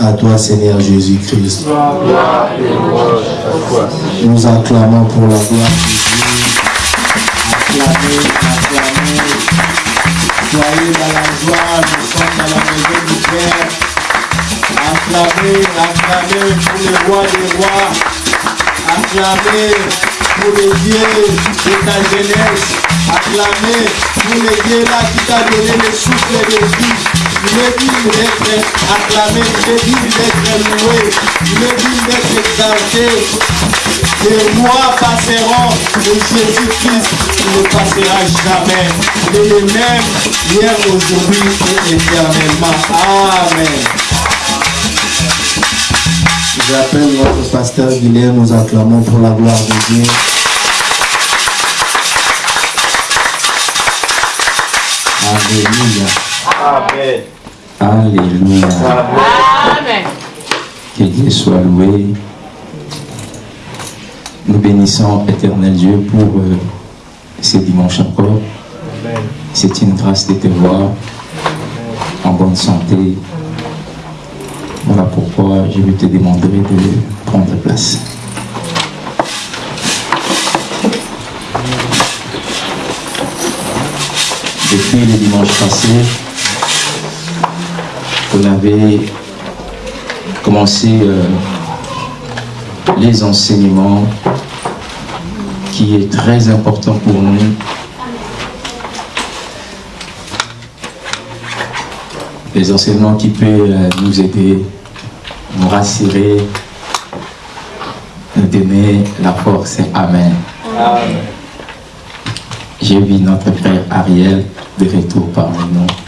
à toi, Seigneur Jésus-Christ. Nous acclamons pour la gloire de Dieu. Acclamez, acclamez. Soyez dans la joie, nous sommes dans la maison du Père. Acclamez, acclamez pour le roi des rois. Acclamez pour le Dieu de ta jeunesse. Acclamez pour le Dieu là qui t'a donné le souffle de vie. Il est acclamé, il est loué, il est exalté. Les rois passeront, mais Jésus-Christ ne passera jamais. Il est le même hier, aujourd'hui et éternellement. Amen. J'appelle notre pasteur Guilherme, nous acclamons pour la gloire de Dieu. Alléluia. Amen. Alléluia. Amen. Que Dieu soit loué. Nous bénissons éternel Dieu pour euh, ce dimanche encore. C'est une grâce de te voir en bonne santé. Voilà pourquoi je vais te demander de prendre place. Depuis le dimanche passé, on avait commencé euh, les enseignements qui est très important pour nous. Les enseignements qui peuvent euh, nous aider, nous rassurer, nous donner la force. Amen. Amen. J'ai vu notre frère Ariel de retour parmi nous.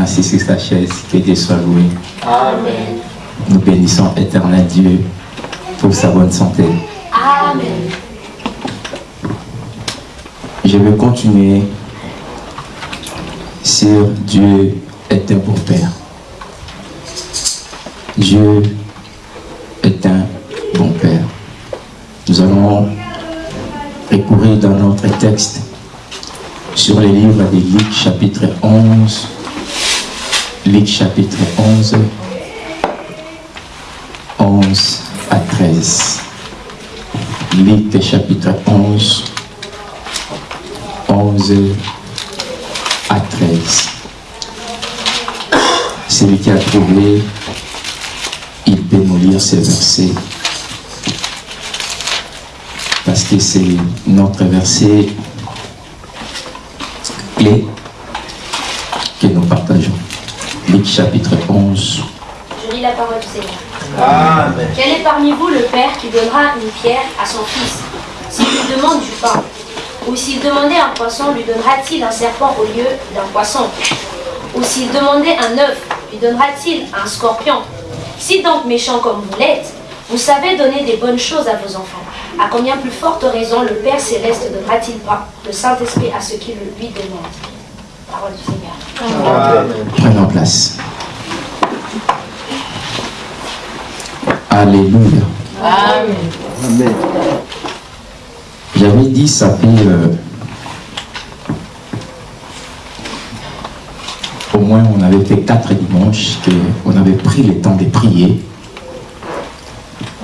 Assis sur sa chaise. Que Dieu soit loué. Amen. Nous bénissons éternel Dieu pour sa bonne santé. Amen. Je vais continuer sur Dieu est un bon Père. Dieu est un bon Père. Nous allons recourir dans notre texte sur les livres de Luc chapitre 11. Luc chapitre 11. 11 à 13. Luc chapitre 11. 11 à 13. Celui qui a trouvé, il peut nous lire ces versets. Parce que c'est notre verset clé que nous partageons. Luc chapitre 11. Je lis la parole du Seigneur. Amen. Quel est parmi vous le père qui donnera une pierre à son fils s'il lui demande du pain? Ou s'il demandait un poisson, lui donnera-t-il un serpent au lieu d'un poisson? Ou s'il demandait un œuf, lui donnera-t-il un scorpion? Si donc méchant comme vous l'êtes, vous savez donner des bonnes choses à vos enfants, à combien plus forte raison le Père céleste donnera-t-il pas le Saint-Esprit à ceux qui le lui demandent? Parole du Seigneur. Prenons place. Alléluia. Amen. J'avais dit, ça fait euh, au moins, on avait fait quatre dimanches qu'on avait pris le temps de prier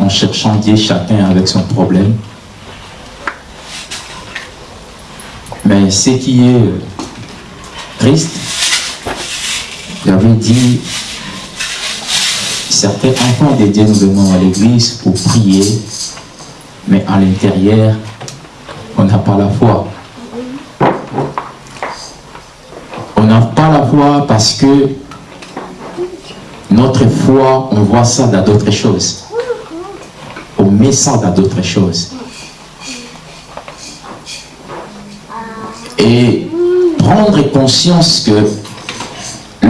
en cherchant Dieu chacun avec son problème. Mais ce qui est euh, j'avais dit, certains enfants de Dieu nous venons à l'église pour prier, mais à l'intérieur, on n'a pas la foi. On n'a pas la foi parce que notre foi, on voit ça dans d'autres choses. On met ça dans d'autres choses. Et prendre conscience que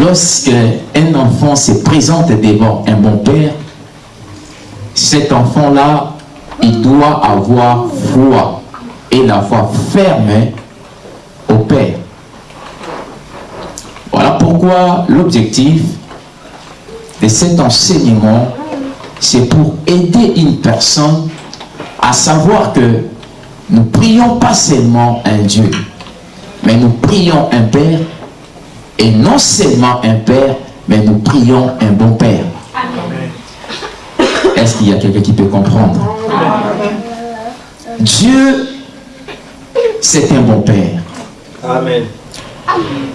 lorsque un enfant se présente devant un bon père, cet enfant-là, il doit avoir foi et la foi ferme au Père. Voilà pourquoi l'objectif de cet enseignement, c'est pour aider une personne à savoir que nous prions pas seulement un Dieu, mais nous prions un Père Et non seulement un père, mais nous prions un bon père. Est-ce qu'il y a quelqu'un qui peut comprendre? Dieu, c'est un bon père. Amen.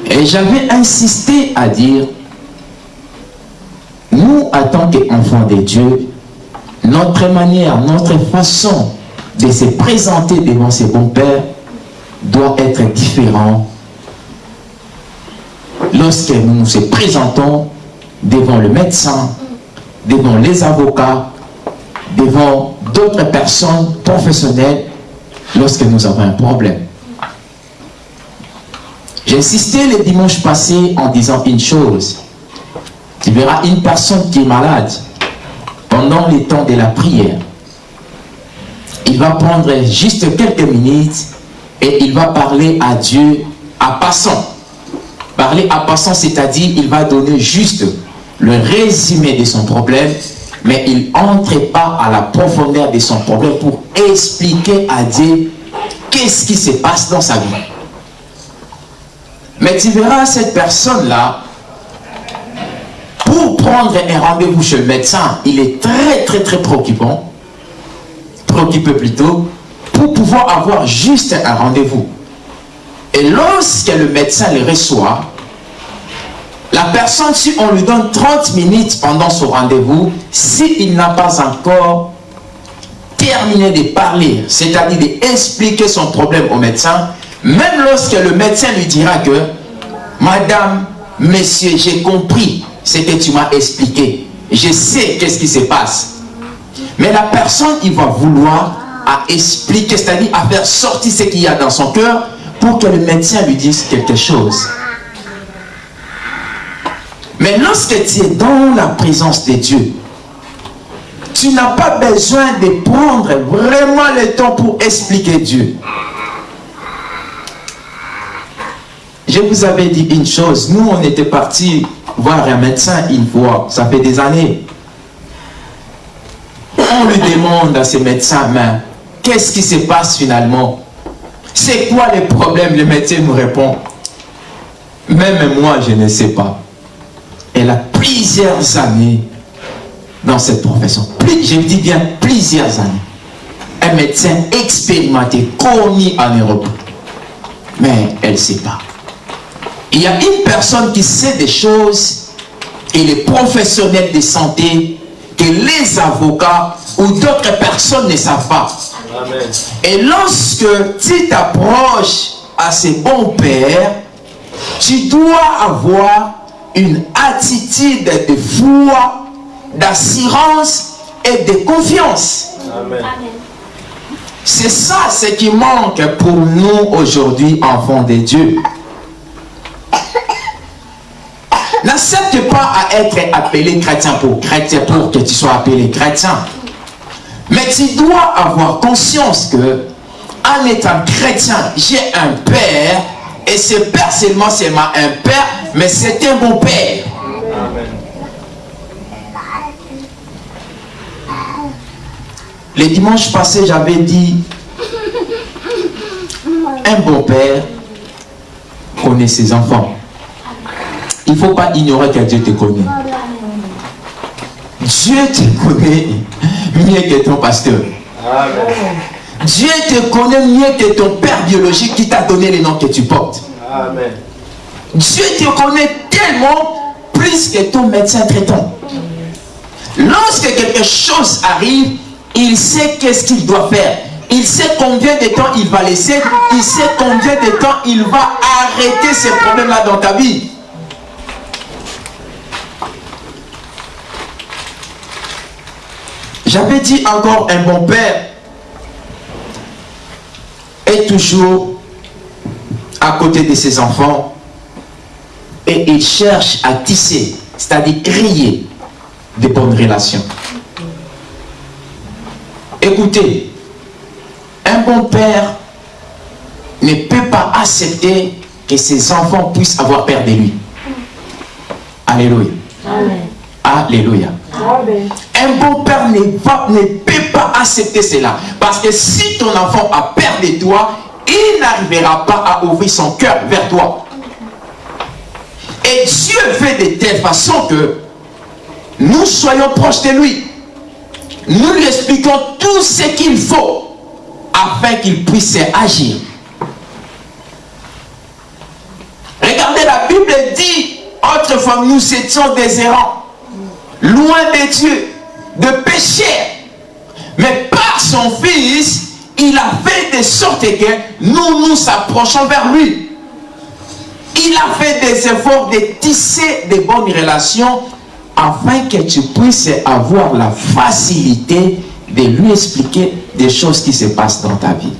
Et j'avais insisté à dire, nous, en tant qu'enfants de Dieu, notre manière, notre façon de se présenter devant ses bons pères doit être différent lorsque nous nous présentons devant le médecin, devant les avocats, devant d'autres personnes professionnelles lorsque nous avons un problème. J'ai insisté le dimanche passé en disant une chose. Tu verras une personne qui est malade pendant les temps de la prière. Il va prendre juste quelques minutes et il va parler à Dieu à passant. Parler à passant, c'est-à-dire il va donner juste le résumé de son problème, mais il n'entre pas à la profondeur de son problème pour expliquer à Dieu qu'est-ce qui se passe dans sa vie. Mais tu verras cette personne-là, pour prendre un rendez-vous chez le médecin, il est très très très préoccupant, préoccupé plutôt, pour pouvoir avoir juste un rendez-vous. Et lorsque le médecin le reçoit, la personne, si on lui donne 30 minutes pendant son rendez-vous, s'il n'a pas encore terminé de parler, c'est-à-dire d'expliquer son problème au médecin, même lorsque le médecin lui dira que « Madame, monsieur, j'ai compris ce que tu m'as expliqué. Je sais qu'est-ce qui se passe. » Mais la personne, il va vouloir à expliquer, c'est-à-dire à faire sortir ce qu'il y a dans son cœur que le médecin lui dise quelque chose. Mais lorsque tu es dans la présence de Dieu, tu n'as pas besoin de prendre vraiment le temps pour expliquer Dieu. Je vous avais dit une chose, nous on était partis voir un médecin une fois, ça fait des années. On lui demande à ce médecin, mais qu'est-ce qui se passe finalement? C'est quoi les problèmes? Le médecin nous répond, même moi je ne sais pas. Elle a plusieurs années dans cette profession. je dis bien plusieurs années. Un médecin expérimenté, connu en Europe. Mais elle ne sait pas. Il y a une personne qui sait des choses et les professionnels de santé que les avocats ou d'autres personnes ne savent pas. Et lorsque tu t'approches à ces bons pères, tu dois avoir une attitude de foi, d'assurance et de confiance. C'est ça ce qui manque pour nous aujourd'hui, enfants de Dieu. N'accepte pas à être appelé chrétien pour chrétien pour que tu sois appelé chrétien. Mais tu dois avoir conscience que en étant chrétien, j'ai un père et ce père seulement c'est un père, mais c'est un bon père. Le dimanche passé, j'avais dit, un bon père connaît ses enfants. Il ne faut pas ignorer que Dieu te connaît. Dieu te connaît mieux que ton pasteur. Dieu te connaît mieux que ton père biologique qui t'a donné les noms que tu portes. Dieu te connaît tellement plus que ton médecin traitant. Lorsque quelque chose arrive, il sait qu'est-ce qu'il doit faire. Il sait combien de temps il va laisser. Il sait combien de temps il va arrêter ces problèmes-là dans ta vie. J'avais dit encore un bon père est toujours à côté de ses enfants et il cherche à tisser, c'est-à-dire créer des bonnes relations. Écoutez, un bon père ne peut pas accepter que ses enfants puissent avoir peur de lui. Alléluia. Alléluia. Un bon père ne, peut pas accepter cela. Parce que si ton enfant a peur de toi, il n'arrivera pas à ouvrir son cœur vers toi. Et Dieu fait de telle façon que nous soyons proches de lui. Nous lui expliquons tout ce qu'il faut afin qu'il puisse agir. Regardez, la Bible dit, autrefois nous étions des errants, loin de Dieu, de péchés. Mais par son Fils, il a fait de sorte que nous nous approchons vers lui. Il a fait des efforts de tisser de bonnes relations afin que tu puisses avoir la facilité de lui expliquer des choses qui se passent dans ta vie.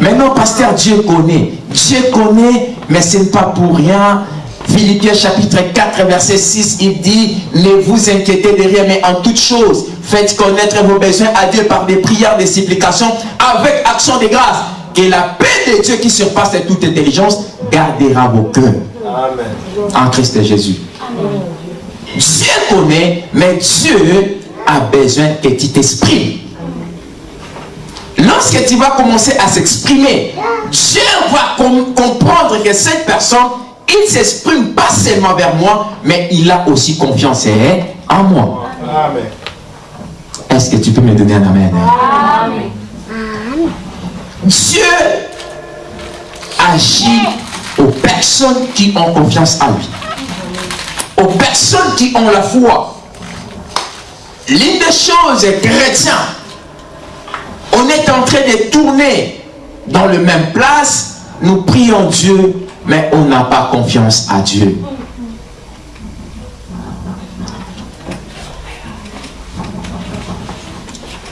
Maintenant, pasteur, Dieu connaît. Dieu connaît, mais ce n'est pas pour rien. Philippiens chapitre 4, verset 6, il dit, ne vous inquiétez de rien, mais en toute chose, faites connaître vos besoins à Dieu par des prières, des supplications, avec action de grâce. Que la paix de Dieu qui surpasse toute intelligence gardera vos cœurs. En Christ Jésus. Dieu connaît, mais Dieu a besoin que tu t'exprimes. Lorsque tu vas commencer à s'exprimer, Dieu va comprendre que cette personne, il s'exprime pas seulement vers moi, mais il a aussi confiance en moi. Est-ce que tu peux me donner un amen? amen. Dieu agit aux personnes qui ont confiance en lui. Aux personnes qui ont la foi. L'une des choses, chrétiens, on est en train de tourner dans le même place, nous prions Dieu, mais on n'a pas confiance à Dieu.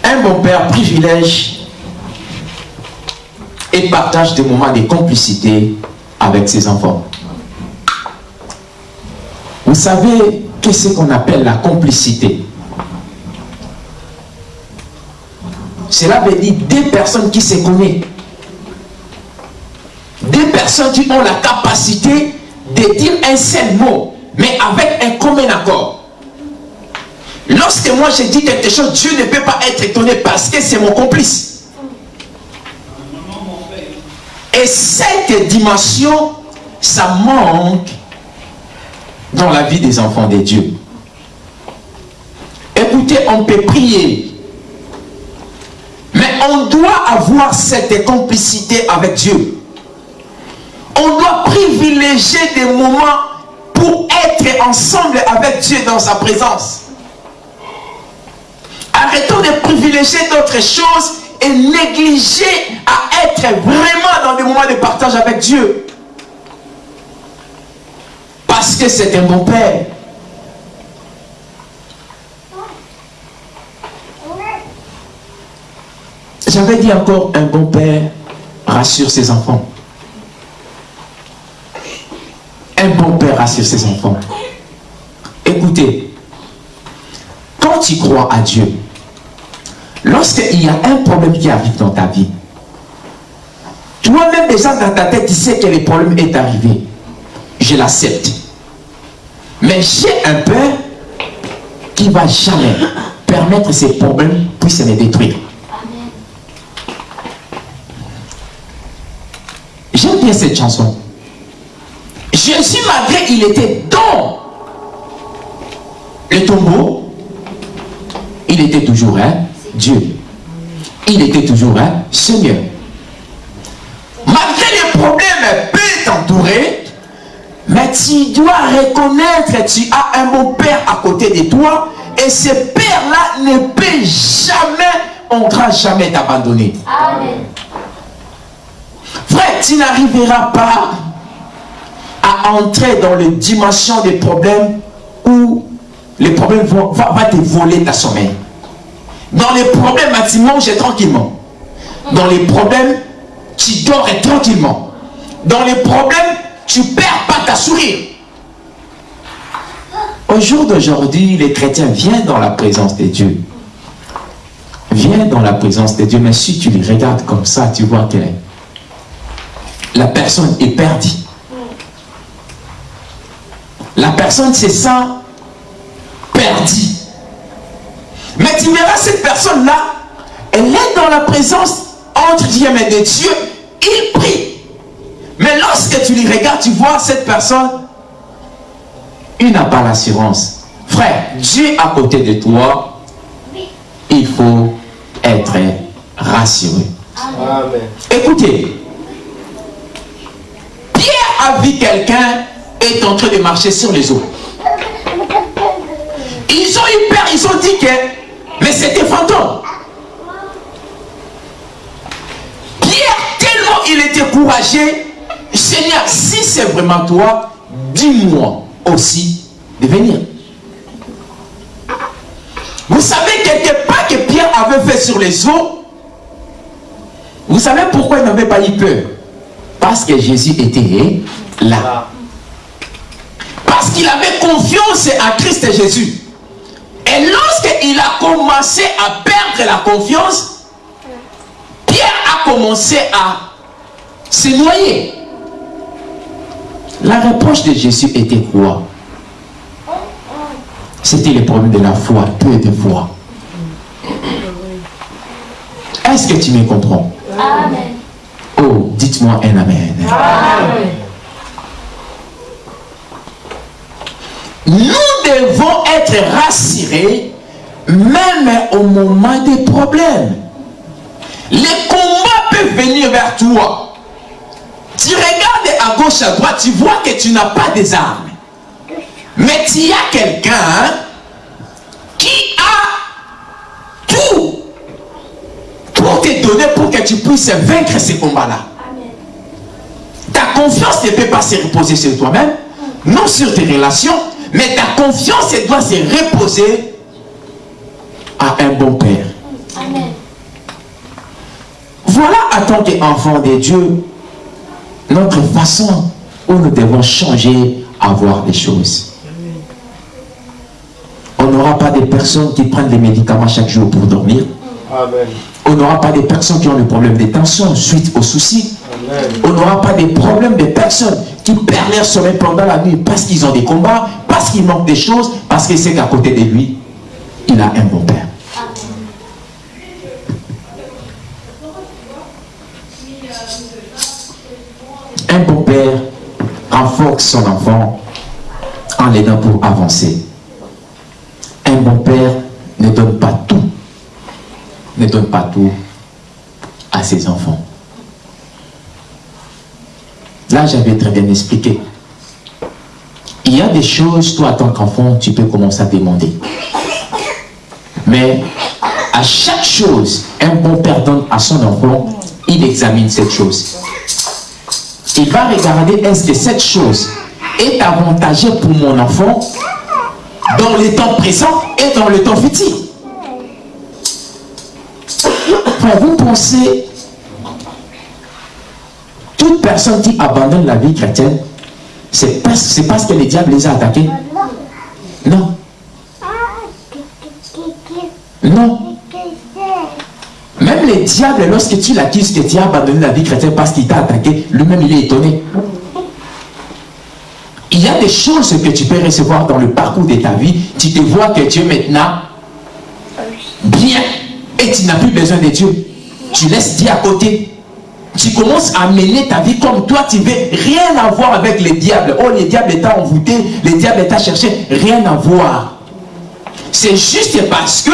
Un bon père privilège et partage des moments de complicité avec ses enfants. Vous savez qu'est-ce qu'on appelle la complicité Cela veut dire des personnes qui se connaissent. Des personnes qui ont la capacité de dire un seul mot, mais avec un commun accord. Lorsque moi je dis quelque chose, Dieu ne peut pas être étonné parce que c'est mon complice. Et cette dimension, ça manque dans la vie des enfants de Dieu. Écoutez, on peut prier, mais on doit avoir cette complicité avec Dieu. Privilégier des moments pour être ensemble avec Dieu dans sa présence. Arrêtons de privilégier d'autres choses et négliger à être vraiment dans des moments de partage avec Dieu. Parce que c'est un bon père. J'avais dit encore, un bon père rassure ses enfants. Un bon père rassure ses enfants. Écoutez, quand tu crois à Dieu, lorsqu'il y a un problème qui arrive dans ta vie, toi-même déjà dans ta tête, tu sais que le problème est arrivé. Je l'accepte. Mais j'ai un père qui va jamais permettre ces problèmes puissent les détruire. J'aime bien cette chanson. Jésus, malgré il était dans le tombeau, il était toujours un Dieu. Il était toujours un Seigneur. Malgré les problèmes peut t'entourer, mais tu dois reconnaître que tu as un bon père à côté de toi et ce père-là ne peut jamais, on ne jamais t'abandonner. Amen. Frère, tu n'arriveras pas à entrer dans les dimensions des problèmes où les problèmes vont va, te voler ta sommeil. Dans les problèmes, tu manges tranquillement. Dans les problèmes, tu dors tranquillement. Dans les problèmes, tu perds pas ta sourire. Au jour d'aujourd'hui, les chrétiens viennent dans la présence de Dieu. Viennent dans la présence de Dieu, mais si tu les regardes comme ça, tu vois que la personne est perdue. La personne se sent perdue. Mais tu verras cette personne-là, elle est dans la présence entre guillemets de Dieu, il prie. Mais lorsque tu les regardes, tu vois cette personne, il n'a pas l'assurance. Frère, Dieu à côté de toi, il faut être rassuré. Amen. Écoutez, Pierre a vu quelqu'un est en train de marcher sur les eaux. Ils ont eu peur, ils ont dit que, mais c'était fantôme. Pierre, tellement il était courageux, Seigneur, si c'est vraiment toi, dis-moi aussi de venir. Vous savez quelque part que Pierre avait fait sur les eaux, vous savez pourquoi il n'avait pas eu peur? Parce que Jésus était là. Parce qu'il avait confiance à Christ Jésus. Et lorsqu'il a commencé à perdre la confiance, Pierre a commencé à se noyer. La reproche de Jésus était quoi? C'était le problème de la foi, peu de foi. Est-ce que tu me comprends? Amen. Oh, dites-moi un Amen. Nous devons être rassurés même au moment des problèmes. Les combats peuvent venir vers toi. Tu regardes à gauche, à droite, tu vois que tu n'as pas des armes. Mais tu as quelqu'un qui a tout pour te donner pour que tu puisses vaincre ces combats-là. Ta confiance ne peut pas se reposer sur toi-même, non sur tes relations, mais ta confiance elle doit se reposer à un bon Père. Amen. Voilà, en tant qu'enfant de Dieu, notre façon où nous devons changer à voir les choses. On n'aura pas des personnes qui prennent des médicaments chaque jour pour dormir. Amen. On n'aura pas des personnes qui ont des problèmes de tension suite aux soucis. On n'aura pas des problèmes de personnes qui perdent leur sommeil pendant la nuit parce qu'ils ont des combats, parce qu'ils manquent des choses, parce qu'ils savent qu'à côté de lui, il a un bon père. Un bon père renforce son enfant en l'aidant pour avancer. Un bon père ne donne pas tout, ne donne pas tout à ses enfants. Là, j'avais très bien expliqué. Il y a des choses, toi, en tant qu'enfant, tu peux commencer à demander. Mais à chaque chose, un bon père donne à son enfant, il examine cette chose. Il va regarder est-ce que cette chose est avantagée pour mon enfant dans le temps présent et dans le temps futur? Vous pensez toute personne qui abandonne la vie chrétienne, c'est parce, que le diable les a attaqués Non. Non. Même le diable, lorsque tu l'accuses que tu as abandonné la vie chrétienne parce qu'il t'a attaqué, lui-même il est étonné. Il y a des choses que tu peux recevoir dans le parcours de ta vie. Tu te vois que es maintenant bien et tu n'as plus besoin de Dieu. Tu laisses Dieu à côté. Tu commences à mener ta vie comme toi, tu veux rien avoir avec le diable. Oh, le diable t'a envoûté, le diable t'a cherché, rien à voir. C'est juste parce que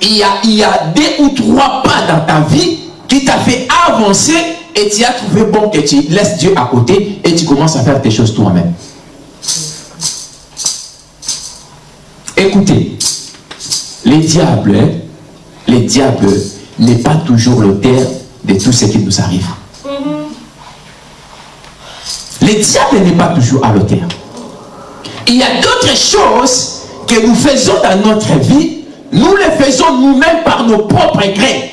il y, a, il y a deux ou trois pas dans ta vie qui t'a fait avancer et tu as trouvé bon que tu laisses Dieu à côté et tu commences à faire tes choses toi-même. Écoutez, les diables, les diables n'est pas toujours l'auteur de tout ce qui nous arrive. Le diable n'est pas toujours à l'auteur. Il y a d'autres choses que nous faisons dans notre vie, nous les faisons nous-mêmes par nos propres grés.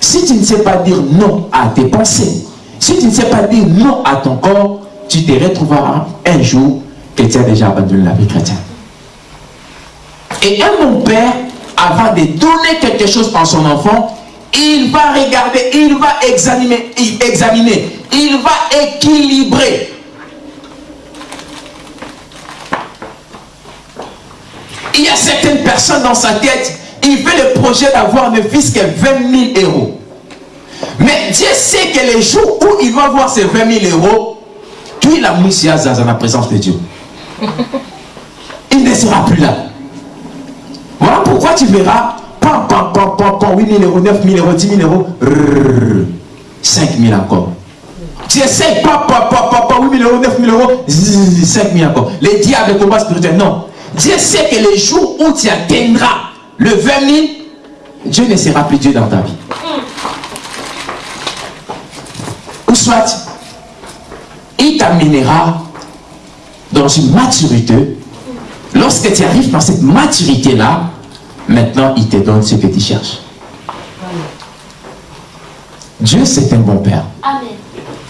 Si tu ne sais pas dire non à tes pensées, si tu ne sais pas dire non à ton corps, tu te retrouveras un jour que tu as déjà abandonné la vie chrétienne. Et un bon père, avant de donner quelque chose à son enfant, il va regarder, il va examiner, examiner il va équilibrer. Il y a certaines personnes dans sa tête, il fait le projet d'avoir ne fils que 20 000 euros. Mais Dieu sait que les jours où il va avoir ces 20 000 euros, Aujourd'hui, la Moussia dans la présence de Dieu? Il ne sera plus là. Voilà pourquoi tu verras, pam, pam, pam, pam, pam, 8 000 euros, 9 000 euros, 10 000 euros, 5 000 encore. Pam, pam, 8 000 euros, 9 000 euros, 5 000 encore. Les diables combat spirituel, non. Dieu sait que le jour où tu atteindras le 20 000, Dieu ne sera plus Dieu dans ta vie. Ou soit, il t'amènera dans une maturité. Lorsque tu arrives dans cette maturité-là, maintenant il te donne ce que tu cherches. Dieu, c'est un bon Père. Amen.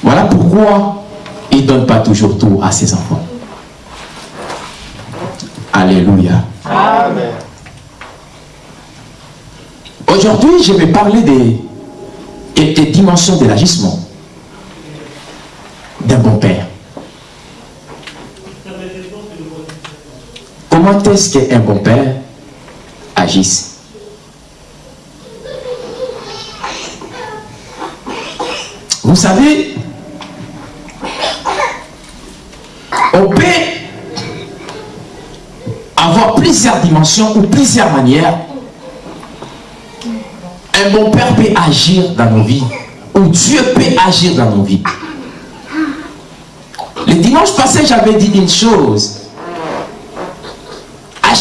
Voilà pourquoi il ne donne pas toujours tout à ses enfants. Alléluia. Amen. Aujourd'hui, je vais parler des, des- des dimensions de l'agissement d'un bon père. Comment est-ce qu'un bon père Vous savez, on peut avoir plusieurs dimensions ou plusieurs manières un bon père peut agir dans nos vies, ou Dieu peut agir dans nos vies. Le dimanche passé, j'avais dit une chose.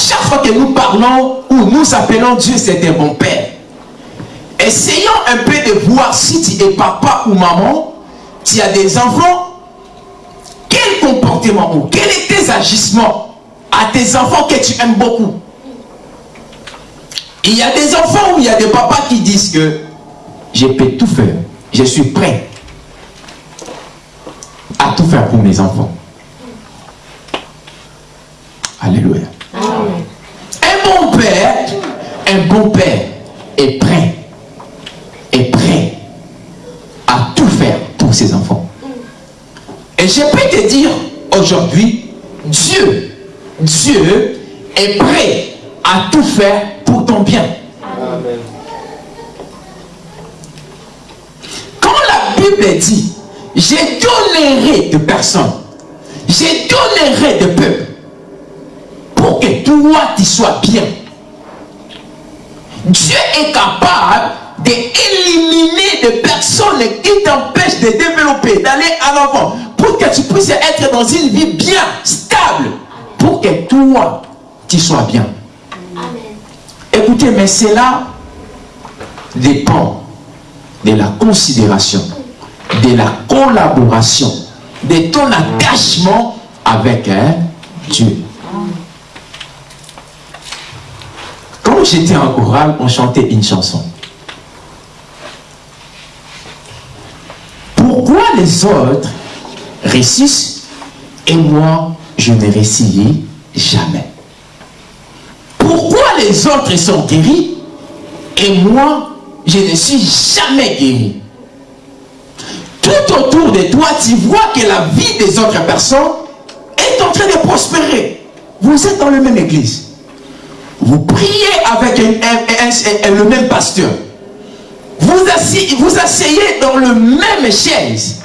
Chaque fois que nous parlons ou nous appelons Dieu, c'est un bon père. Essayons un peu de voir si tu es papa ou maman, tu as des enfants, quel comportement ou quels sont tes agissements à tes enfants que tu aimes beaucoup? Il y a des enfants où il y a des papas qui disent que je peux tout faire, je suis prêt à tout faire pour mes enfants. Alléluia. Un bon père, un bon père est prêt, est prêt à tout faire pour ses enfants. Et je peux te dire aujourd'hui, Dieu, Dieu est prêt à tout faire pour ton bien. Amen. Quand la Bible dit, je donnerai de personnes, je donnerai de peuple, pour que toi tu sois bien. Dieu est capable d'éliminer des personnes qui t'empêchent de développer, d'aller à l'avant, pour que tu puisses être dans une vie bien, stable, pour que toi tu sois bien. Amen. Écoutez, mais cela dépend de la considération, de la collaboration, de ton attachement avec hein, Dieu. J'étais en chorale, on chantait une chanson. Pourquoi les autres réussissent et moi, je ne réussis jamais? Pourquoi les autres sont guéris et moi, je ne suis jamais guéri? Tout autour de toi, tu vois que la vie des autres personnes est en train de prospérer. Vous êtes dans la même église. Vous priez avec le même pasteur. Vous asseyez, vous asseyez dans le même chaise.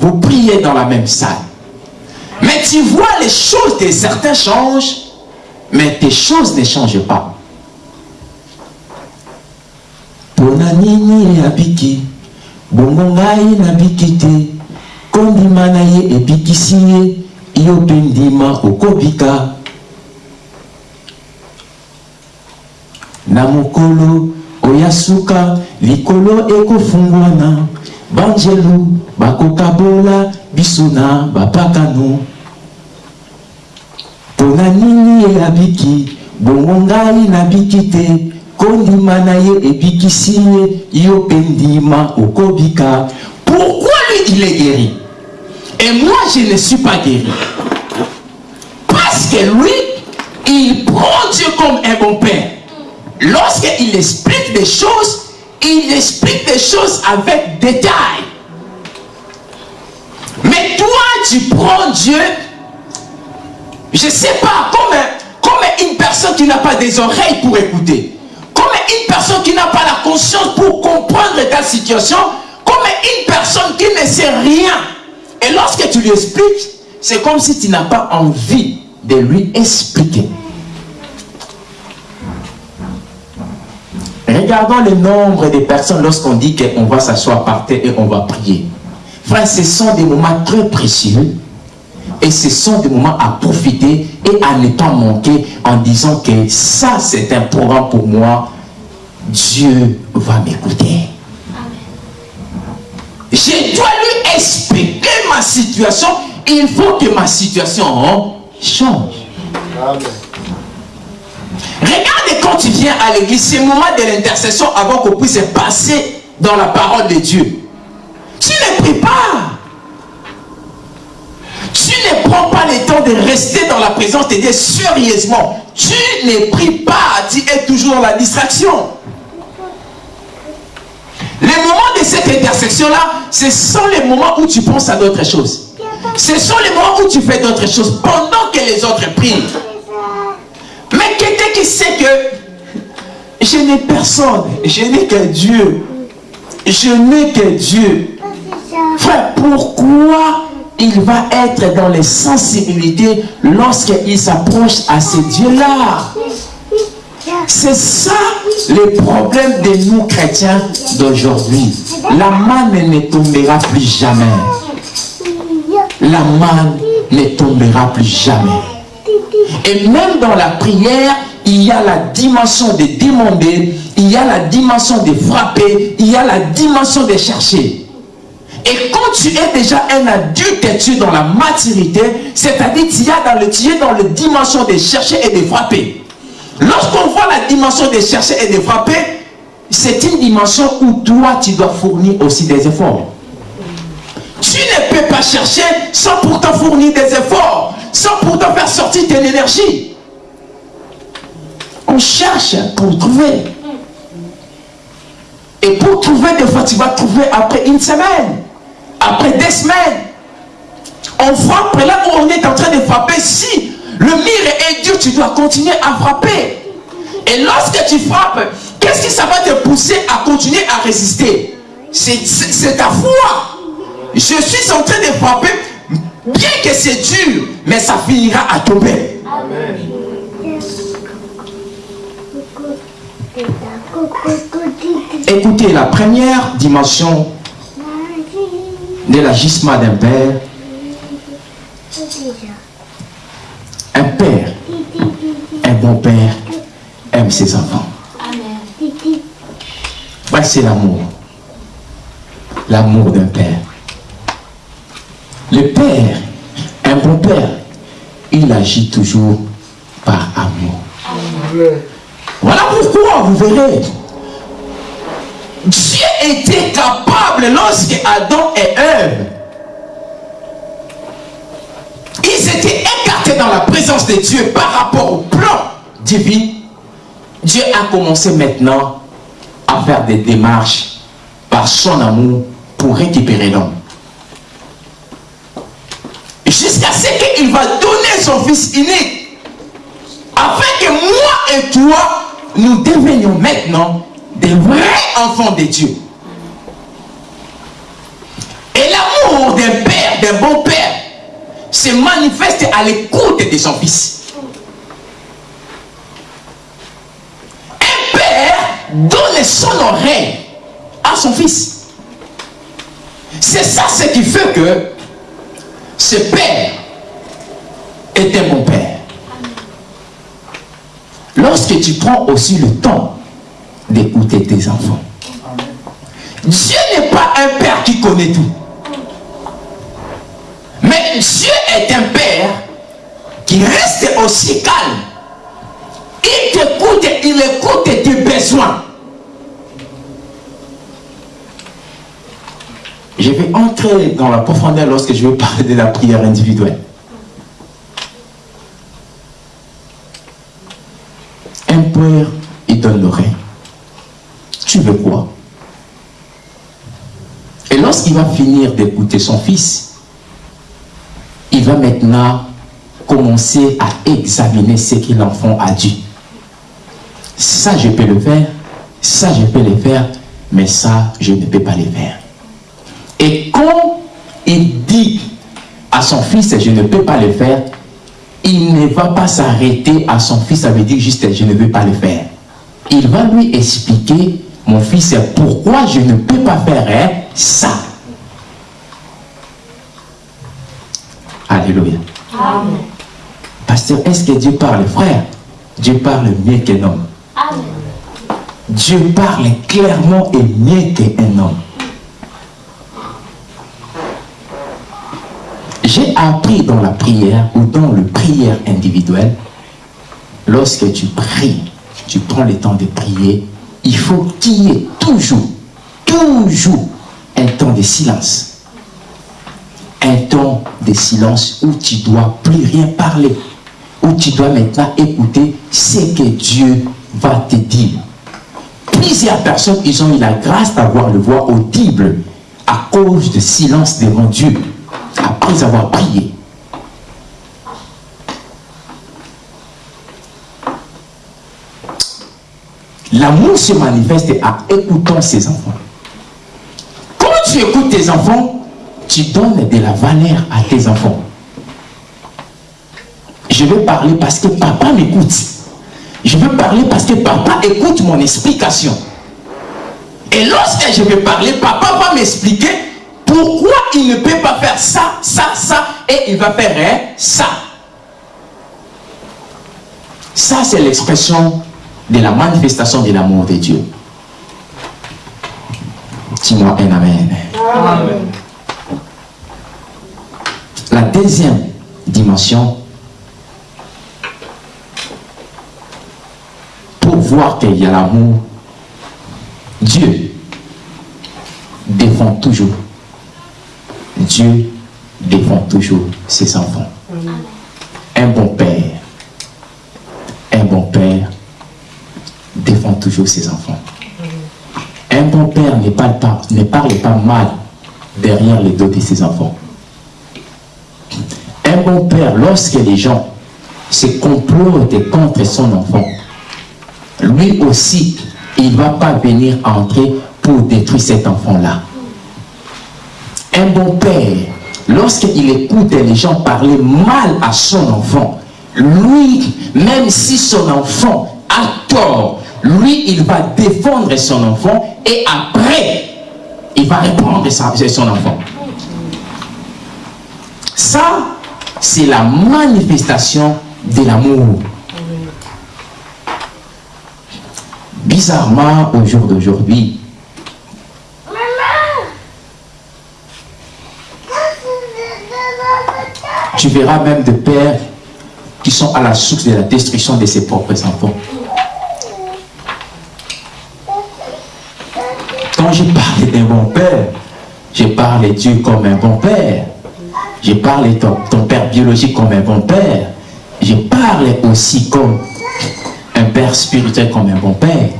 Vous priez dans la même salle. Mais tu vois les choses de certains changent mais tes choses ne changent pas. mpona nini abiki bongo ngai na mokolo oya suka likolo ekofungwana banjelu bakokabola biso na bapakano mpona nini ye abiki bongo ngai nabiki te. Kondima na yo okobika. Pourquoi lui il est guéri? Et moi je ne suis pas guéri. Parce que lui il prend Dieu comme un bon père lorsqu'il explique des choses il explique des choses avec détail mais toi tu prends Dieu je ne sais pas, comme, comme une personne qui n'a pas des oreilles pour écouter, comme une personne qui n'a pas la conscience pour comprendre ta situation, comme une personne qui ne sait rien Et lorsque tu lui expliques, c'est comme si tu n'as pas envie de lui expliquer. Regardons le nombre de personnes lorsqu'on dit qu'on va s'asseoir par terre et on va prier. Frère, ce sont des moments très précieux et ce sont des moments à profiter et à ne pas manquer en disant que ça c'est un programme pour moi. Dieu va m'écouter. Je dois lui expliquer ma situation. Il faut que ma situation change. Regarde quand tu viens à l'église, c'est le moment de l'intercession avant qu'on puisse passer dans la parole de Dieu. Tu ne pries pas. Tu ne prends pas le temps de rester dans la présence de Dieu sérieusement. Tu ne pries pas. Tu es toujours dans la distraction. Les moments de cette intersection-là, ce sont les moments où tu penses à d'autres choses. Ce sont les moments où tu fais d'autres choses pendant que les autres prient. Mais quelqu'un qui sait que je n'ai personne, je n'ai que Dieu. Je n'ai que Dieu. Frère, pourquoi il va être dans les sensibilités lorsqu'il s'approche à ce Dieu-là C'est ça le problème de nous chrétiens d'aujourd'hui. La manne ne tombera plus jamais. La manne ne tombera plus jamais. Et même dans la prière, il y a la dimension de demander, il y a la dimension de frapper, il y a la dimension de chercher. Et quand tu es déjà un adulte, tu es dans la maturité, c'est-à-dire tu, tu es dans la dimension de chercher et de frapper. Lorsqu'on voit la dimension de chercher et de frapper, c'est une dimension où toi, tu dois fournir aussi des efforts. Tu ne peux pas chercher sans pourtant fournir des efforts, sans pourtant faire sortir ton énergie. On cherche pour trouver. Et pour trouver, des fois, tu vas trouver après une semaine, après des semaines. On frappe là où on est en train de frapper. Si le mire est dur, tu dois continuer à frapper. Et lorsque tu frappes, qu'est-ce que ça va te pousser à continuer à résister? C'est ta foi. Je suis en train de frapper, bien que c'est dur, mais ça finira à tomber. Écoutez, la première dimension de l'agissement d'un père, un père, un bon père, aime ses enfants. c'est l'amour. L'amour d'un père. Le père, un bon père, il agit toujours par amour. Voilà pourquoi, vous verrez, Dieu était capable lorsque Adam et Ève, ils étaient écartés dans la présence de Dieu par rapport au plan divin. Dieu a commencé maintenant à faire des démarches par son amour pour récupérer l'homme jusqu'à ce qu'il va donner son fils unique. Afin que moi et toi nous devenions maintenant des vrais enfants de Dieu. Et l'amour d'un père, d'un bon père se manifeste à l'écoute de son fils. Un père donne son oreille à son fils. C'est ça ce qui fait que ce père un bon père. Lorsque tu prends aussi le temps d'écouter tes enfants. Dieu n'est pas un père qui connaît tout. Mais Dieu est un père qui reste aussi calme. Il t'écoute, il écoute tes besoins. Je vais entrer dans la profondeur lorsque je vais parler de la prière individuelle. Un père, il donne l'oreille. Tu veux quoi? Et lorsqu'il va finir d'écouter son fils, il va maintenant commencer à examiner ce que l'enfant a dit. Ça, je peux le faire. Ça, je peux le faire. Mais ça, je ne peux pas le faire. Et quand il dit à son fils, je ne peux pas le faire, il ne va pas s'arrêter à son fils, ça veut dire juste, je ne veux pas le faire. Il va lui expliquer, mon fils, pourquoi je ne peux pas faire hein, ça. Alléluia. Amen. Pasteur, est-ce que Dieu parle, frère Dieu parle mieux qu'un homme. Amen. Dieu parle clairement et mieux qu'un homme. J'ai appris dans la prière ou dans le prière individuelle, lorsque tu pries, tu prends le temps de prier, il faut qu'il y ait toujours, toujours un temps de silence. Un temps de silence où tu dois plus rien parler, où tu dois maintenant écouter ce que Dieu va te dire. Plusieurs personnes, ils ont eu la grâce d'avoir le voix audible à cause du silence devant Dieu, après avoir prié. L'amour se manifeste à écoutant ses enfants. Quand tu écoutes tes enfants, tu donnes de la valeur à tes enfants. Je veux parler parce que papa m'écoute. Je veux parler parce que papa écoute mon explication. Et lorsque je vais parler, papa va m'expliquer pourquoi il ne peut pas faire ça, ça, ça, et il va faire hein, ça? Ça, c'est l'expression de la manifestation de l'amour de Dieu. Dis-moi un amen. Amen. La deuxième dimension, pour voir qu'il y a l'amour, Dieu défend toujours. Dieu défend toujours ses enfants. Un bon père, un bon père défend toujours ses enfants. Un bon père ne parle pas, ne parle pas mal derrière les dos de ses enfants. Un bon père, lorsque les gens se complotent contre son enfant, lui aussi, il ne va pas venir entrer pour détruire cet enfant-là. Un bon père, lorsqu'il écoute les gens parler mal à son enfant, lui, même si son enfant a tort, lui, il va défendre son enfant et après, il va répondre à son enfant. Ça, c'est la manifestation de l'amour. Bizarrement, au jour d'aujourd'hui, tu verras même des pères qui sont à la source de la destruction de ses propres enfants. Quand je parle d'un bon père, je parle de Dieu comme un bon père. Je parle de ton, ton père biologique comme un bon père. Je parle aussi comme un père spirituel comme un bon père.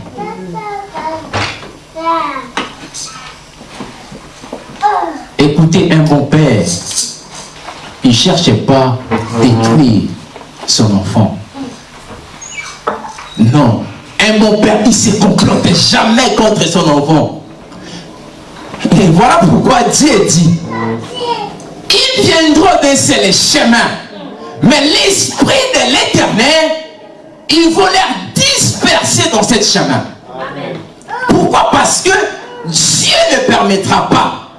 Écoutez, un bon père, il ne cherche pas à détruire son enfant. Non. Un bon père, il ne se complote jamais contre son enfant. Et voilà pourquoi Dieu dit, ils viendront d'un seul chemin. Mais l'esprit de l'éternel, il va les disperser dans ce chemin. Pourquoi? Parce que Dieu ne permettra pas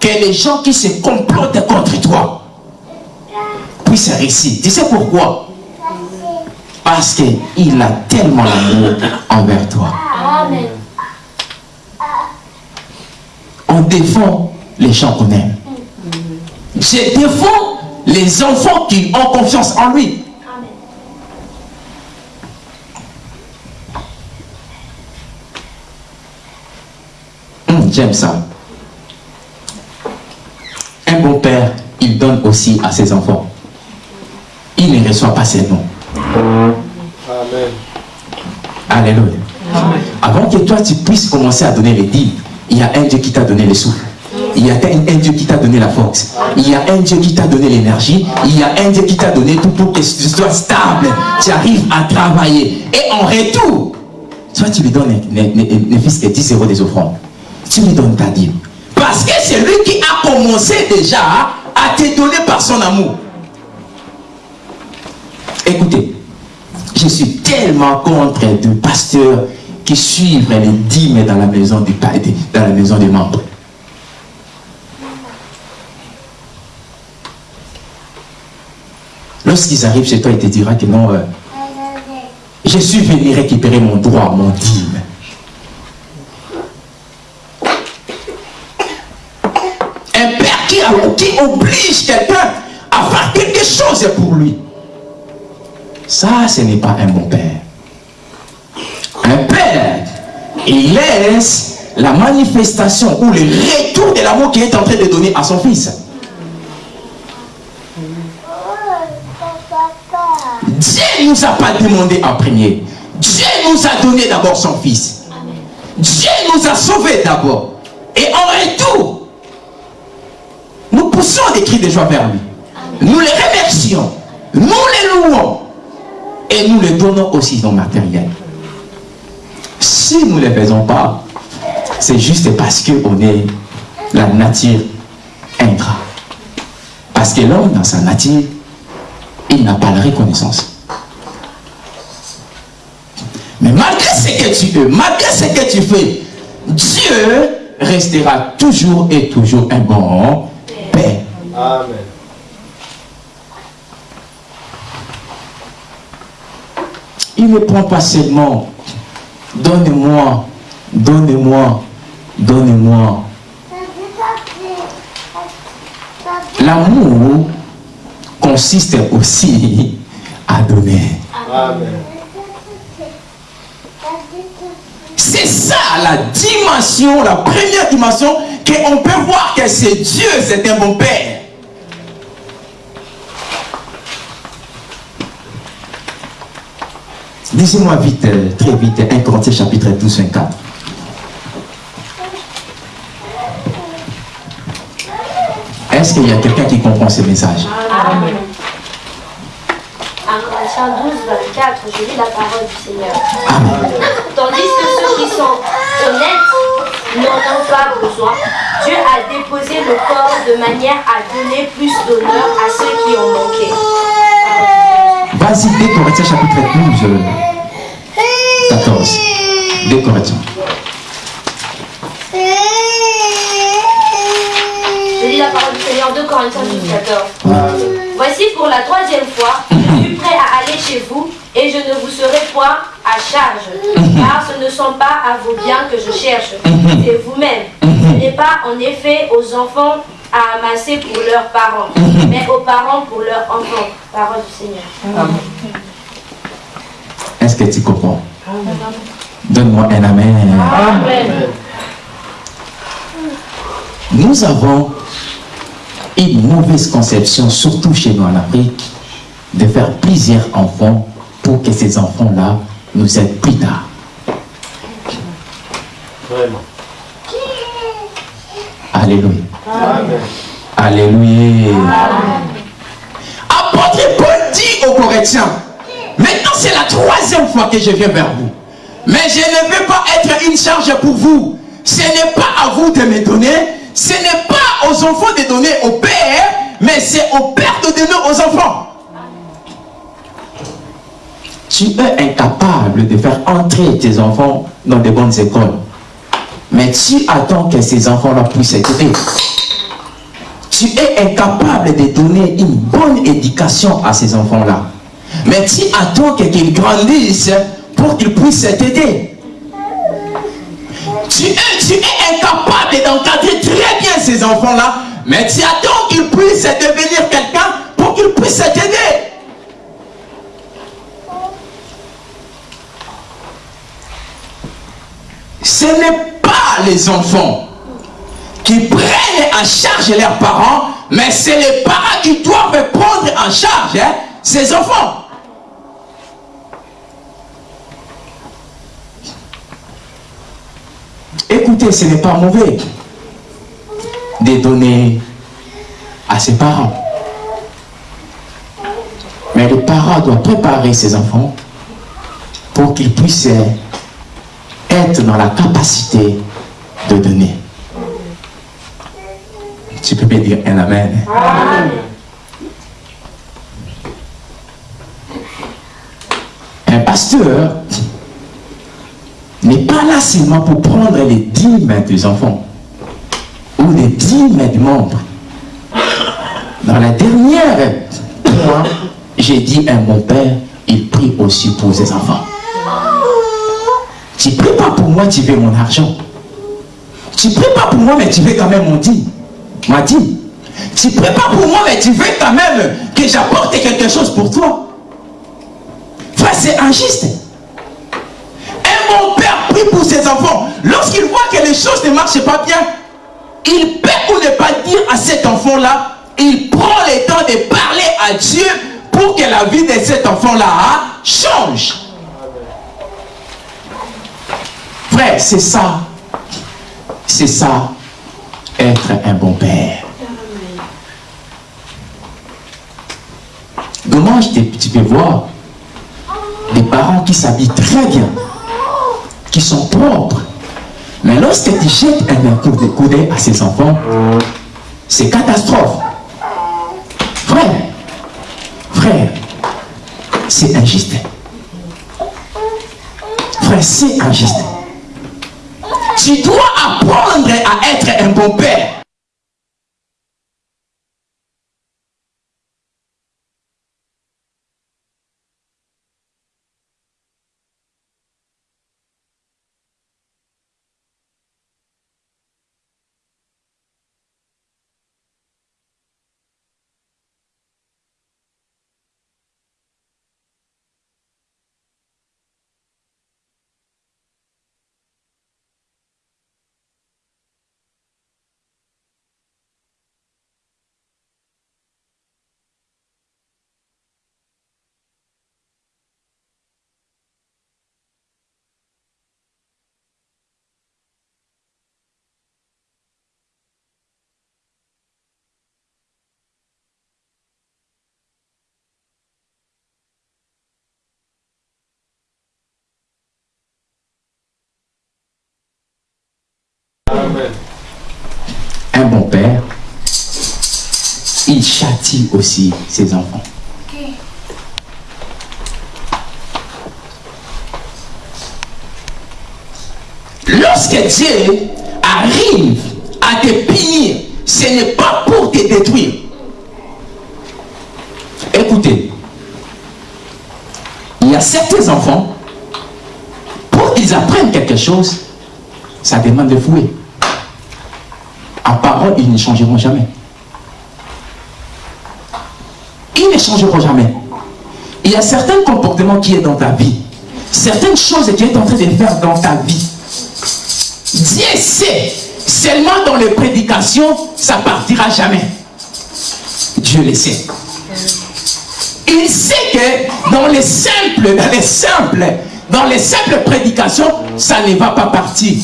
que les gens qui se complotent contre toi puissent réussir. Tu sais pourquoi? Parce qu'il a tellement l'amour envers toi. Amen. On défend les gens qu'on aime. Je défends les enfants qui ont confiance en lui. Hum, J'aime ça. Un bon père, il donne aussi à ses enfants. Il ne reçoit pas ses noms. Amen. Alléluia. Avant que toi tu puisses commencer à donner les dîmes, il y a un Dieu qui t'a donné le souffle. Il y a un, Dieu qui t'a donné la force. Il y a un Dieu qui t'a donné l'énergie. Il y a un Dieu qui t'a donné tout pour que tu sois stable. Tu arrives à travailler. Et en retour, toi tu lui donnes ne, ne, ne fils que 10 euros des offrandes. Tu lui donnes ta dîme. Parce que c'est lui qui a commencé déjà à te donner par son amour. Écoutez, je suis tellement contre de pasteurs qui suivent les dîmes dans la maison du dans la maison des membres. Lorsqu'ils arrivent chez toi, ils te diront que non, euh, je suis venu récupérer mon droit, mon dîme. Un père qui oblige quelqu'un à faire quelque chose pour lui. Ça, ce n'est pas un bon père. Un père, il laisse la manifestation ou le retour de l'amour qu'il est en train de donner à son fils. Dieu ne nous a pas demandé à prier. Dieu nous a donné d'abord son fils. Dieu nous a sauvés d'abord. Et en retour, nous poussons des cris de joie vers lui. Nous les remercions. Nous les louons. Et nous les donnons aussi dans le matériel. Si nous ne les faisons pas, c'est juste parce qu'on est la nature ingrat. Parce que l'homme, dans sa nature, il n'a pas la reconnaissance. Mais malgré ce que tu veux, malgré ce que tu fais, Dieu restera toujours et toujours un bon Père. Amen. Il ne prend pas seulement Donne-moi, donne-moi, donne-moi. L'amour consiste aussi à donner. C'est ça la dimension, la première dimension qu'on peut voir que c'est Dieu, c'est un bon Père. Lisez-moi vite, euh, très vite, 1 Corinthiens chapitre 12, 24. Est-ce qu'il y a quelqu'un qui comprend ce message? Amen. 1 Corinthiens 12, 24, je lis la parole du Seigneur. Amen. Tandis que ceux qui sont honnêtes n'en ont pas besoin, Dieu a déposé le corps de manière à donner plus d'honneur à ceux qui ont manqué. Vas-y, 2 Corinthiens chapitre 12, euh, 14. 2 Corinthiens. Je lis la parole du Seigneur 2 Corinthiens 12, 14. Voici pour la troisième fois, je suis prêt à aller chez vous et je ne vous serai point à charge, car ce ne sont pas à vos biens que je cherche, c'est vous-même. Ce n'est pas en effet aux enfants à amasser pour leurs parents, mais aux parents pour leurs enfants. Parole du Seigneur. Est-ce que tu comprends? Donne-moi un amen. Amen. Nous avons une mauvaise conception, surtout chez nous en Afrique, de faire plusieurs enfants pour que ces enfants-là nous aident plus tard. Vraiment. Alléluia. Amen. Alléluia. Apôtre Paul dit aux Corinthiens, maintenant c'est la troisième fois que je viens vers vous. Mais je ne veux pas être une charge pour vous. Ce n'est pas à vous de me donner, ce n'est pas aux enfants de donner au Père, mais c'est au Père de donner aux enfants. Tu es incapable de faire entrer tes enfants dans de bonnes écoles. Mais tu attends que ces enfants-là puissent écouter tu es incapable de donner une bonne éducation à ces enfants-là. Mais tu attends que- qu'ils grandissent pour qu'ils puissent t'aider. Tu es, tu es incapable d'encadrer très bien ces enfants-là, mais tu attends qu'ils puissent devenir quelqu'un pour qu'ils puissent t'aider. Ce n'est pas les enfants qui prennent en charge leurs parents, mais c'est les parents qui doivent prendre en charge hein, ces enfants. Écoutez, ce n'est pas mauvais de donner à ses parents. Mais les parents doivent préparer ses enfants pour qu'ils puissent être dans la capacité de donner. Tu peux me dire un amen. Un pasteur n'est pas là seulement pour prendre les dîmes des enfants ou les dîmes des membres. Dans la dernière point, j'ai dit à mon père, il prie aussi pour ses enfants. Tu pries pas pour moi, tu veux mon argent. Tu pries pas pour moi, mais tu veux quand même mon dit. M'a dit. Tu pries pas pour moi, mais tu veux quand même que j'apporte quelque chose pour toi. Frère, c'est injuste. Ses enfants. Lorsqu'il voit que les choses ne marchent pas bien, il peut ou ne pas dire à cet enfant-là, il prend le temps de parler à Dieu pour que la vie de cet enfant-là change. Frère, c'est ça. C'est ça, être un bon père. Dommage, tu peux voir des parents qui s'habillent très bien, qui sont propres. Mais lorsque tu jettes un coup de coude à ses enfants, c'est catastrophe. Frère, frère, c'est injuste. Frère, c'est injuste. Tu dois apprendre à être un bon père. Un bon père, il châtie aussi ses enfants. Lorsque Dieu arrive à te punir, ce n'est pas pour te détruire. Écoutez, il y a certains enfants, pour qu'ils apprennent quelque chose, ça demande de fouiller. À parole, ils ne changeront jamais. Ils ne changeront jamais. Il y a certains comportements qui est dans ta vie, certaines choses que tu es en train de faire dans ta vie. Dieu sait, seulement dans les prédications, ça partira jamais. Dieu le sait. Il sait que dans les simples, dans les simples, dans les simples prédications, ça ne va pas partir.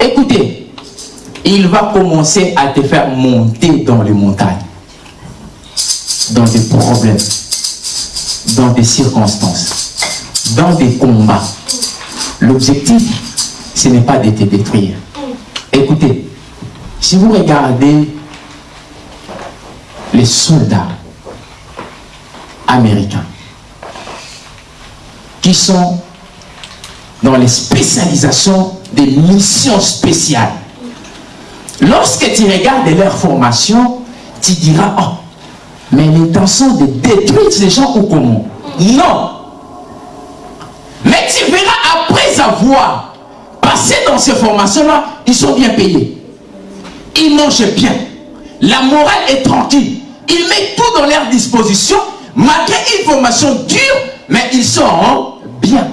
Écoutez, il va commencer à te faire monter dans les montagnes, dans des problèmes, dans des circonstances, dans des combats. L'objectif, ce n'est pas de te détruire. Écoutez, si vous regardez les soldats américains qui sont dans les spécialisations des missions spéciales. Lorsque tu regardes leur formation, tu diras, oh, mais l'intention de détruire ces gens ou comment Non. Mais tu verras après avoir passé dans ces formations-là, ils sont bien payés. Ils mangent bien. La morale est tranquille. Ils mettent tout dans leur disposition, malgré une formation dure, mais ils sont bien.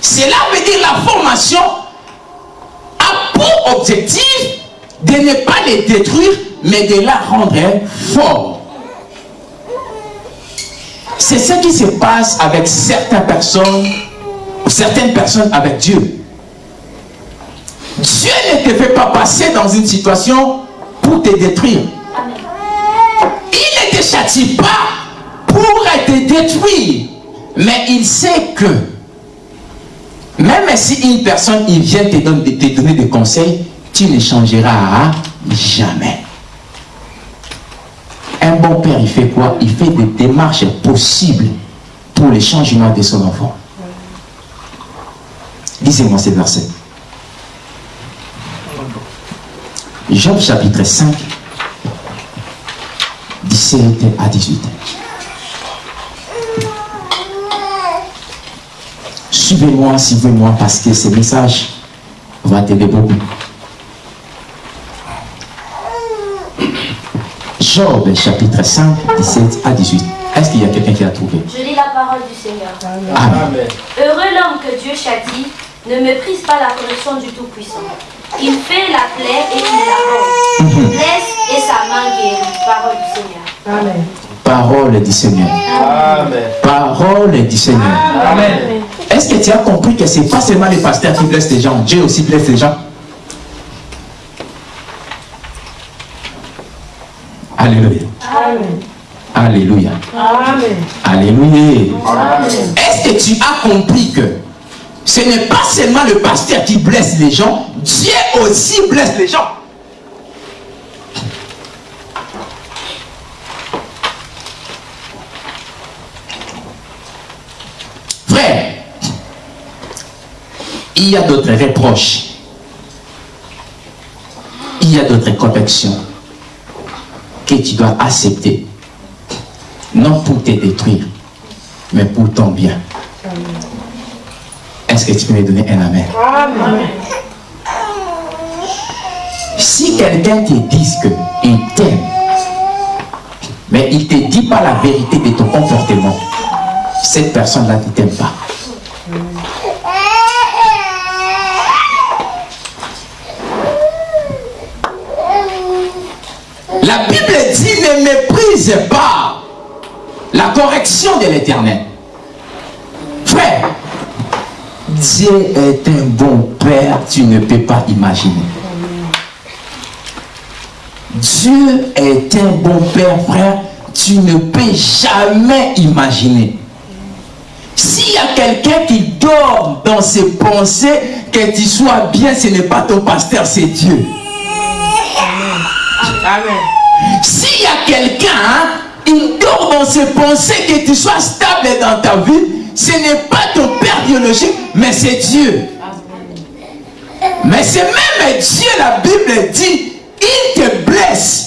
Cela veut dire la formation pour objectif de ne pas les détruire, mais de la rendre fort. C'est ce qui se passe avec certaines personnes, certaines personnes avec Dieu. Dieu ne te fait pas passer dans une situation pour te détruire. Il ne te châtie pas pour te détruire. Mais il sait que même si une personne vient te donner, te donner des conseils, tu ne changeras Jamais. Un bon père, il fait quoi? Il fait des démarches possibles pour le changement de son enfant. Lisez-moi ces versets. Job chapitre 5, 17 à 18. Suivez-moi, suivez-moi, parce que ce message va t'aider beaucoup. Job chapitre 5, 17 à 18. Est-ce qu'il y a quelqu'un qui a trouvé? Je lis la parole du Seigneur. Amen. Heureux l'homme que Dieu châtie, ne méprise pas la correction du Tout-Puissant. Il fait la plaie et il la rend. Il blesse et sa main guérit. Parole du Seigneur. Amen. Parole du Seigneur. Amen. Parole du Seigneur. Amen. Est-ce que tu as compris que c'est pas seulement les pasteurs qui blessent les gens, Dieu aussi blesse les gens? Alléluia. Amen. Alléluia. Amen. Alléluia. Est-ce que tu as compris que ce n'est pas seulement le pasteur qui blesse les gens, Dieu aussi blesse les gens? Frère, il y a d'autres reproches. Il y a d'autres corrections que tu dois accepter. Non pour te détruire, mais pour ton bien. Est-ce que tu peux me donner un amen? Amen. Si quelqu'un te dit qu'il t'aime, mais il ne te dit pas la vérité de ton comportement, cette personne-là ne t'aime pas. La Bible dit ne méprise pas la correction de l'éternel. Frère, Dieu est un bon Père, tu ne peux pas imaginer. Dieu est un bon Père, frère, tu ne peux jamais imaginer. S'il y a quelqu'un qui dort dans ses pensées, que tu sois bien, ce n'est pas ton pasteur, c'est Dieu. Amen. S'il y a quelqu'un, hein, il dort dans ses pensées, que tu sois stable dans ta vie, ce n'est pas ton père biologique, mais c'est Dieu. Mais c'est même Dieu, la Bible dit, il te blesse.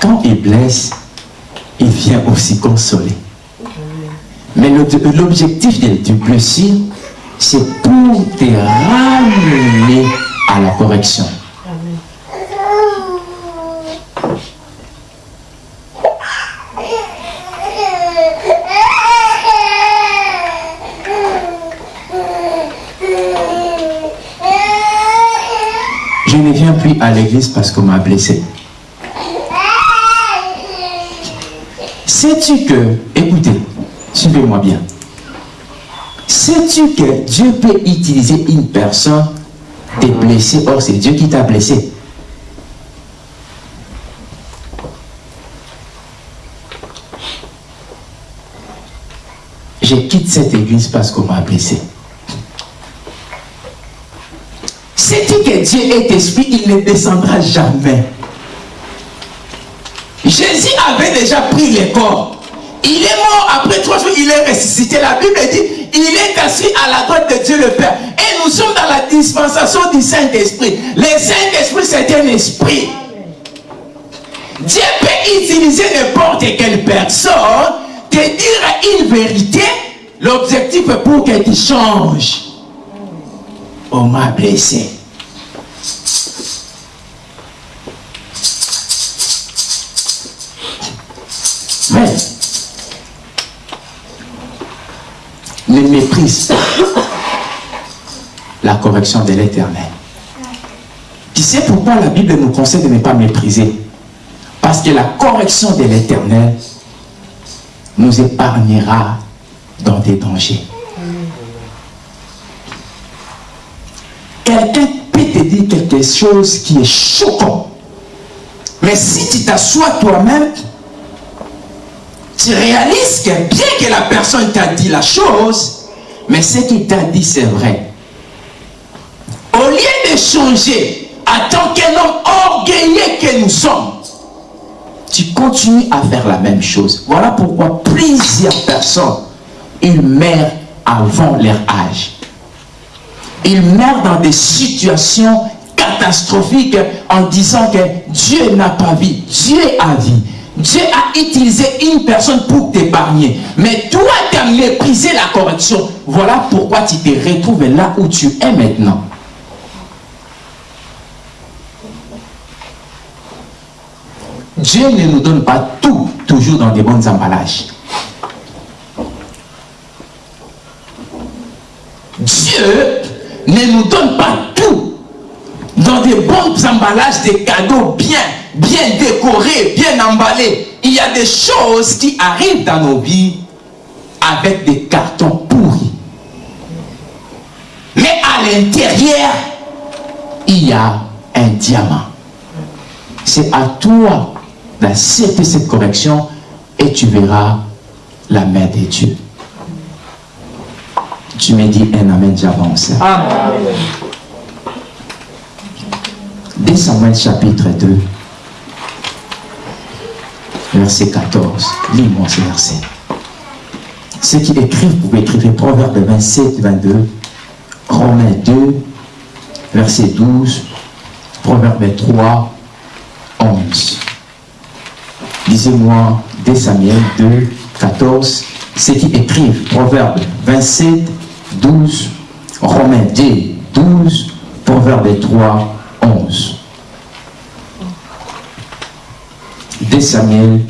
Quand il blesse, il vient aussi consoler. Mais l'objectif de- du blessure, c'est pour te ramener à la correction. Je ne viens plus à l'église parce qu'on m'a blessé. Sais-tu que, écoutez, suivez-moi bien. Sais-tu que Dieu peut utiliser une personne te blesser, or c'est Dieu qui t'a blessé. Je quitte cette église parce qu'on m'a blessé. Sais-tu que Dieu est esprit, il ne descendra jamais. Jésus avait déjà pris les corps. Il est mort après trois jours, il est ressuscité. La Bible dit, il est assis à la droite de Dieu le Père. Et nous sommes dans la dispensation du Saint-Esprit. Le Saint-Esprit, c'est un esprit. Dieu peut utiliser n'importe quelle personne, te dire une vérité. L'objectif est pour que tu changes. On m'a blessé. Ne méprise pas la correction de l'éternel. Tu sais pourquoi la Bible nous conseille de ne pas mépriser? Parce que la correction de l'éternel nous épargnera dans des dangers. Quelqu'un peut te dire quelque chose qui est choquant. Mais si tu t'assois toi-même, tu réalises que bien que la personne t'a dit la chose, Mais ce qu'il t'a dit, c'est vrai. Au lieu de changer, en tant qu'un homme orgueilleux que nous sommes, tu continues à faire la même chose. Voilà pourquoi plusieurs personnes, ils meurent avant leur âge. Ils meurent dans des situations catastrophiques en disant que Dieu n'a pas vu, Dieu a vu. Dieu a utilisé une personne pour t'épargner. Mais toi, tu as méprisé la correction. Voilà pourquoi tu te retrouves là où tu es maintenant. Dieu ne nous donne pas tout, toujours dans des bons emballages. Dieu ne nous donne pas tout dans des bons emballages, des cadeaux bien, bien décorés, bien emballés. Il y a des choses qui arrivent dans nos vies avec des cartons pourris. Mais à l'intérieur, il y a un diamant. C'est à toi d'accepter cette correction et tu verras la main de Dieu. Tu me dis un amen, j'avance. Amen. 2 Samuel chapitre 2, verset 14. Lis-moi ce verset. Ceux qui écrivent, vous pouvez écrire Proverbe 27, 22, Romains 2, verset 12, Proverbe 3, 11. Lisez-moi 2 Samuel 2, 14. Ceux qui écrivent Proverbe 27, 12, Romains 2, 12, Proverbe 3, 11. 2 Samuel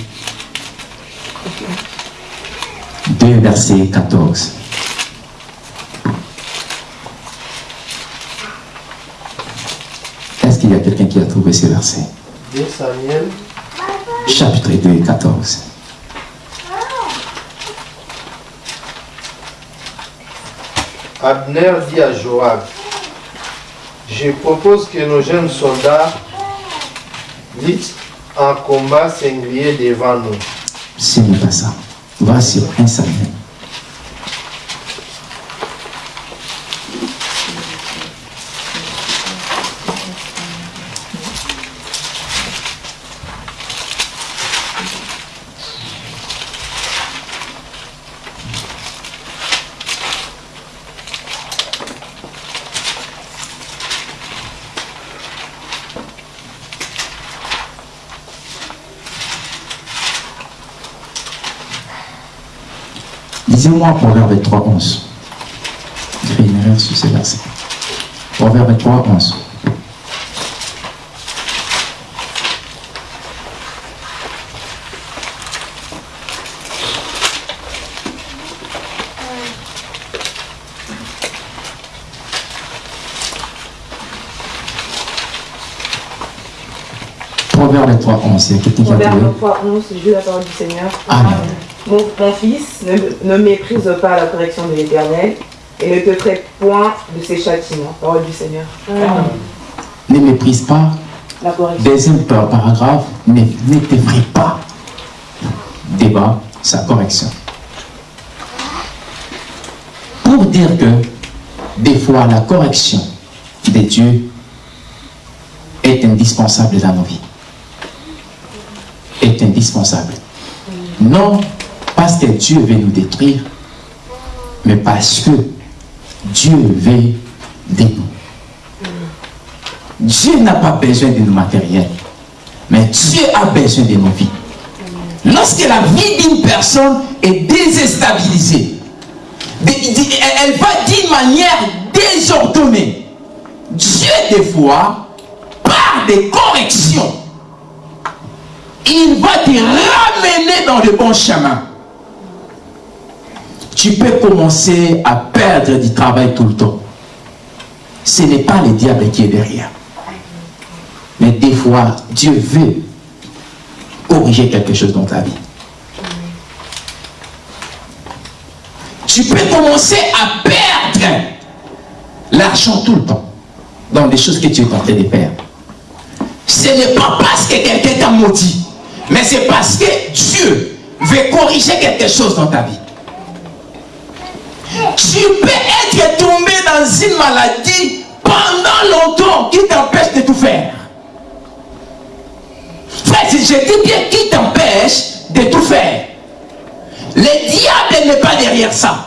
2, verset 14. Est-ce qu'il y a quelqu'un qui a trouvé ce verset 2 Samuel, Chapitre 2, 14. Abner dit à Joab, je propose que nos jeunes soldats luttent un combat singulier devant nous. Ce n'est pas ça. Sur 1 Samuel. Lisez-moi Proverbe 3, 11. J'ai fait une erreur sur ce verset. Proverbe 3, 11. Proverbe 3, 11. Il y a quelqu'un qui a trouvé Proverbe 3, 11, je la parole du Seigneur. Amen. Mon, mon fils, ne, ne méprise pas la correction de l'Éternel et ne te traite point de ses châtiments. Parole du Seigneur. Ne méprise pas La correction. Deuxième par- paragraphe, ne, ne t'effraie pas. Débat, sa correction. Pour dire que des fois la correction de Dieu est indispensable dans nos vies. Est indispensable. Non parce que Dieu veut nous détruire, mais parce que Dieu veut de nous. Dieu n'a pas besoin de nos matériels, mais Dieu a besoin de nos vies. Lorsque la vie d'une personne est de- elle va d'une manière désordonnée. Dieu, des fois, par des corrections, il va te ramener dans le bon chemin. Tu peux commencer à perdre du travail tout le temps. Ce n'est pas le diable qui est derrière. Mais des fois, Dieu veut corriger quelque chose dans ta vie. Tu peux commencer à perdre l'argent tout le temps dans des choses que tu es en train de faire. Ce n'est pas parce que quelqu'un t'a maudit, mais c'est parce que Dieu veut corriger quelque chose dans ta vie. Tu peux être tombé dans une maladie pendant longtemps qui t'empêche de tout faire. Frère, si je dis bien qui t'empêche de tout faire. Le diable n'est pas derrière ça.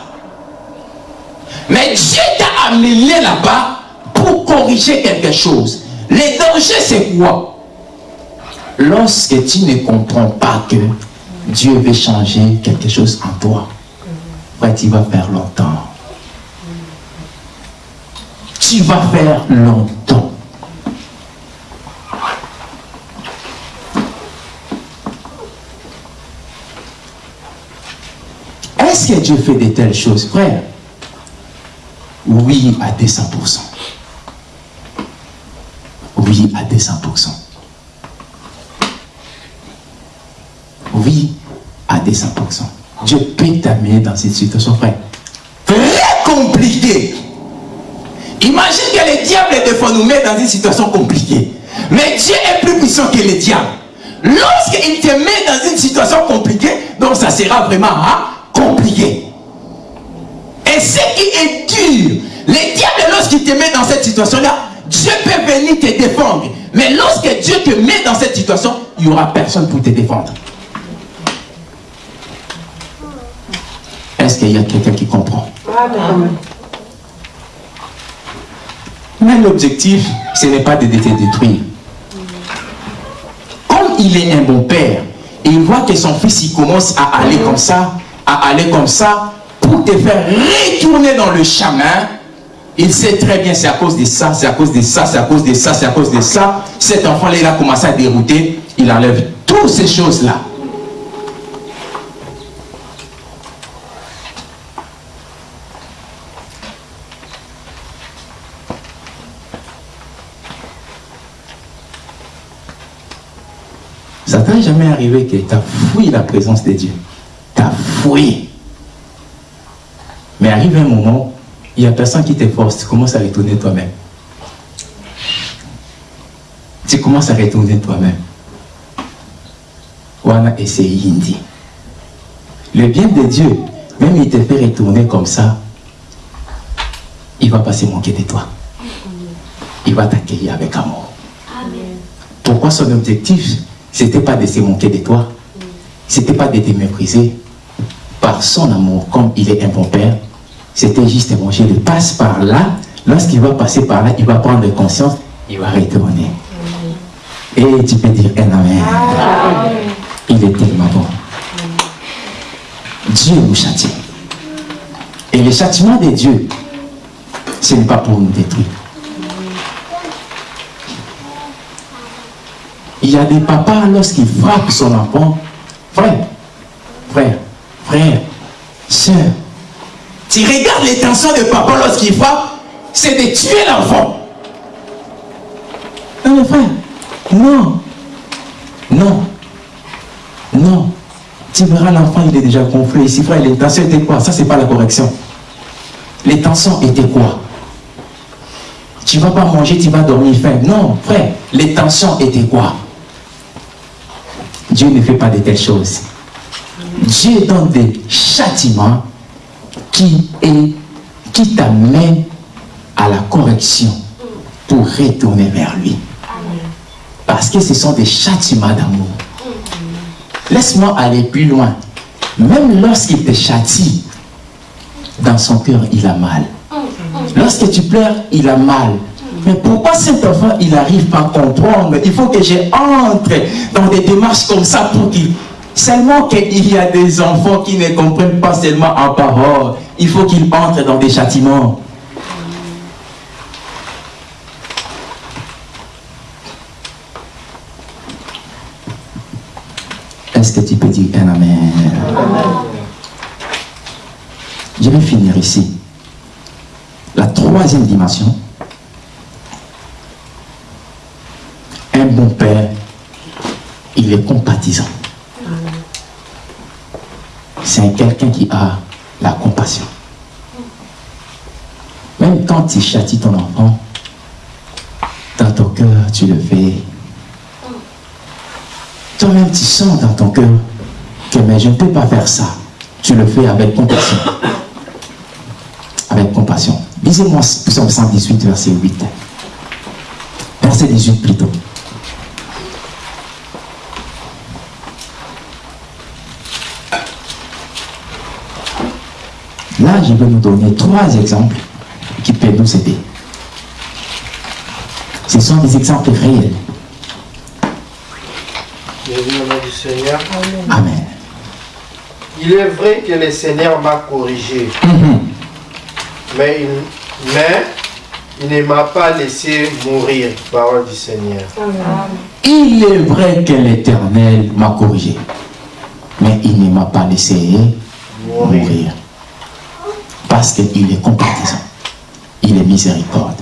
Mais Dieu t'a amené là-bas pour corriger quelque chose. Le danger, c'est quoi? Lorsque tu ne comprends pas que Dieu veut changer quelque chose en toi, frère, tu vas faire longtemps. Tu vas faire longtemps. Est-ce que Dieu fait de telles choses, frère? Oui, à 200%. Oui, à 200%. Oui, à 200%. Dieu peut t'amener dans cette situation, frère. Très compliquée. Imagine que le diable, des fois, nous met dans une situation compliquée. Mais Dieu est plus puissant que le diable. Lorsqu'il te met dans une situation compliquée, donc ça sera vraiment hein, compliqué. Et ce qui est dur, le diable, lorsqu'il te met dans cette situation-là, Dieu peut venir te défendre. Mais lorsque Dieu te met dans cette situation, il n'y aura personne pour te défendre. Est-ce qu'il y a quelqu'un qui comprend? Mais l'objectif, ce n'est pas de te détruire. Comme il est un bon père, et il voit que son fils il commence à aller comme ça, à aller comme ça, pour te faire retourner dans le chemin, il sait très bien c'est à cause de ça, c'est à cause de ça, c'est à cause de ça, c'est à cause de ça. Cet enfant-là, il a commencé à dérouter, il enlève toutes ces choses-là. Jamais arrivé que tu as fouillé la présence de Dieu. Tu as fouillé. Mais arrive un moment, il n'y a personne qui te force. Tu commences à retourner toi-même. Tu commences à retourner toi-même. Wana Hindi. Le bien de Dieu, même il te fait retourner comme ça, il va pas se manquer de toi. Il va t'accueillir avec amour. Pourquoi son objectif c'était pas de se manquer de toi. C'était pas de te mépriser. Par son amour, comme il est un bon père, c'était juste manger. Il passe par là. Lorsqu'il va passer par là, il va prendre conscience, il va retourner. Et tu peux dire un amen. Il est tellement bon. Dieu nous châtie. Et le châtiment de Dieu, ce n'est pas pour nous détruire. Il y a des papas, lorsqu'ils frappent son enfant, frère, frère, frère, soeur, tu regardes l'intention de papa lorsqu'il frappe, c'est de tuer l'enfant. Non, mais frère, non, non, non. Tu verras l'enfant, il est déjà gonflé. Ici, frère, l'intention était quoi? Ça, c'est pas la correction. L'intention était quoi? Tu vas pas manger, tu vas dormir faim. Non, frère, l'intention était quoi? Dieu ne fait pas de telles choses. Dieu donne des châtiments qui, qui t'amènent à la correction pour retourner vers lui. Parce que ce sont des châtiments d'amour. Laisse-moi aller plus loin. Même lorsqu'il te châtie, dans son cœur, il a mal. Lorsque tu pleures, il a mal. Mais pourquoi cet enfant, il n'arrive pas à comprendre? Il faut que j'entre dans des démarches comme ça pour qu'il... Seulement qu'il y a des enfants qui ne comprennent pas seulement en parole. Il faut qu'ils entrent dans des châtiments. Est-ce que tu peux dire un amen? Je vais finir ici. La troisième dimension, il compatissant. C'est quelqu'un qui a la compassion. Même quand tu châties ton enfant, dans ton cœur, tu le fais. Toi-même, tu sens dans ton cœur que mais je ne peux pas faire ça. Tu le fais avec compassion. Lisez-moi Psaume 118, verset 8. Verset 18 plutôt. Là, je vais nous donner trois exemples qui peuvent nous aider. Ce sont des exemples réels. Du Seigneur. Amen. Il est vrai que le Seigneur m'a corrigé, Mhm. mais il, mais il ne m'a pas laissé mourir. Parole du Seigneur. Il est vrai que l'Éternel m'a corrigé, mais il ne m'a pas laissé Mourir. mourir. Parce qu'il est compatissant. Il est miséricorde.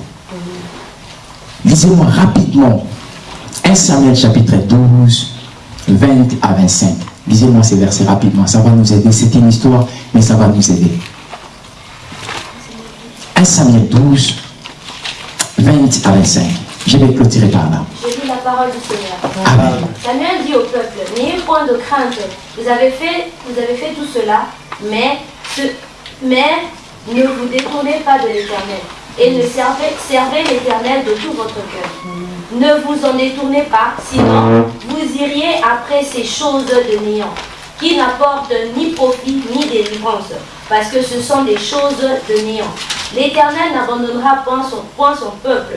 Lisez-moi rapidement 1 Samuel chapitre 12, 20 à 25. Lisez-moi ces versets rapidement. Ça va nous aider. C'est une histoire, mais ça va nous aider. 1 Samuel 12, 20 à 25. Je vais clôturer par là. Je lis la parole du Seigneur. Amen. Samuel dit au peuple, n'ayez point de crainte, vous avez fait, vous avez fait tout cela, mais, ce- mais ne vous détournez pas de l'éternel, et ne servez, servez l'éternel de tout votre cœur. Ne vous en détournez pas, sinon vous iriez après ces choses de néant, qui n'apportent ni profit ni délivrance, parce que ce sont des choses de néant. L'Éternel n'abandonnera point son, peuple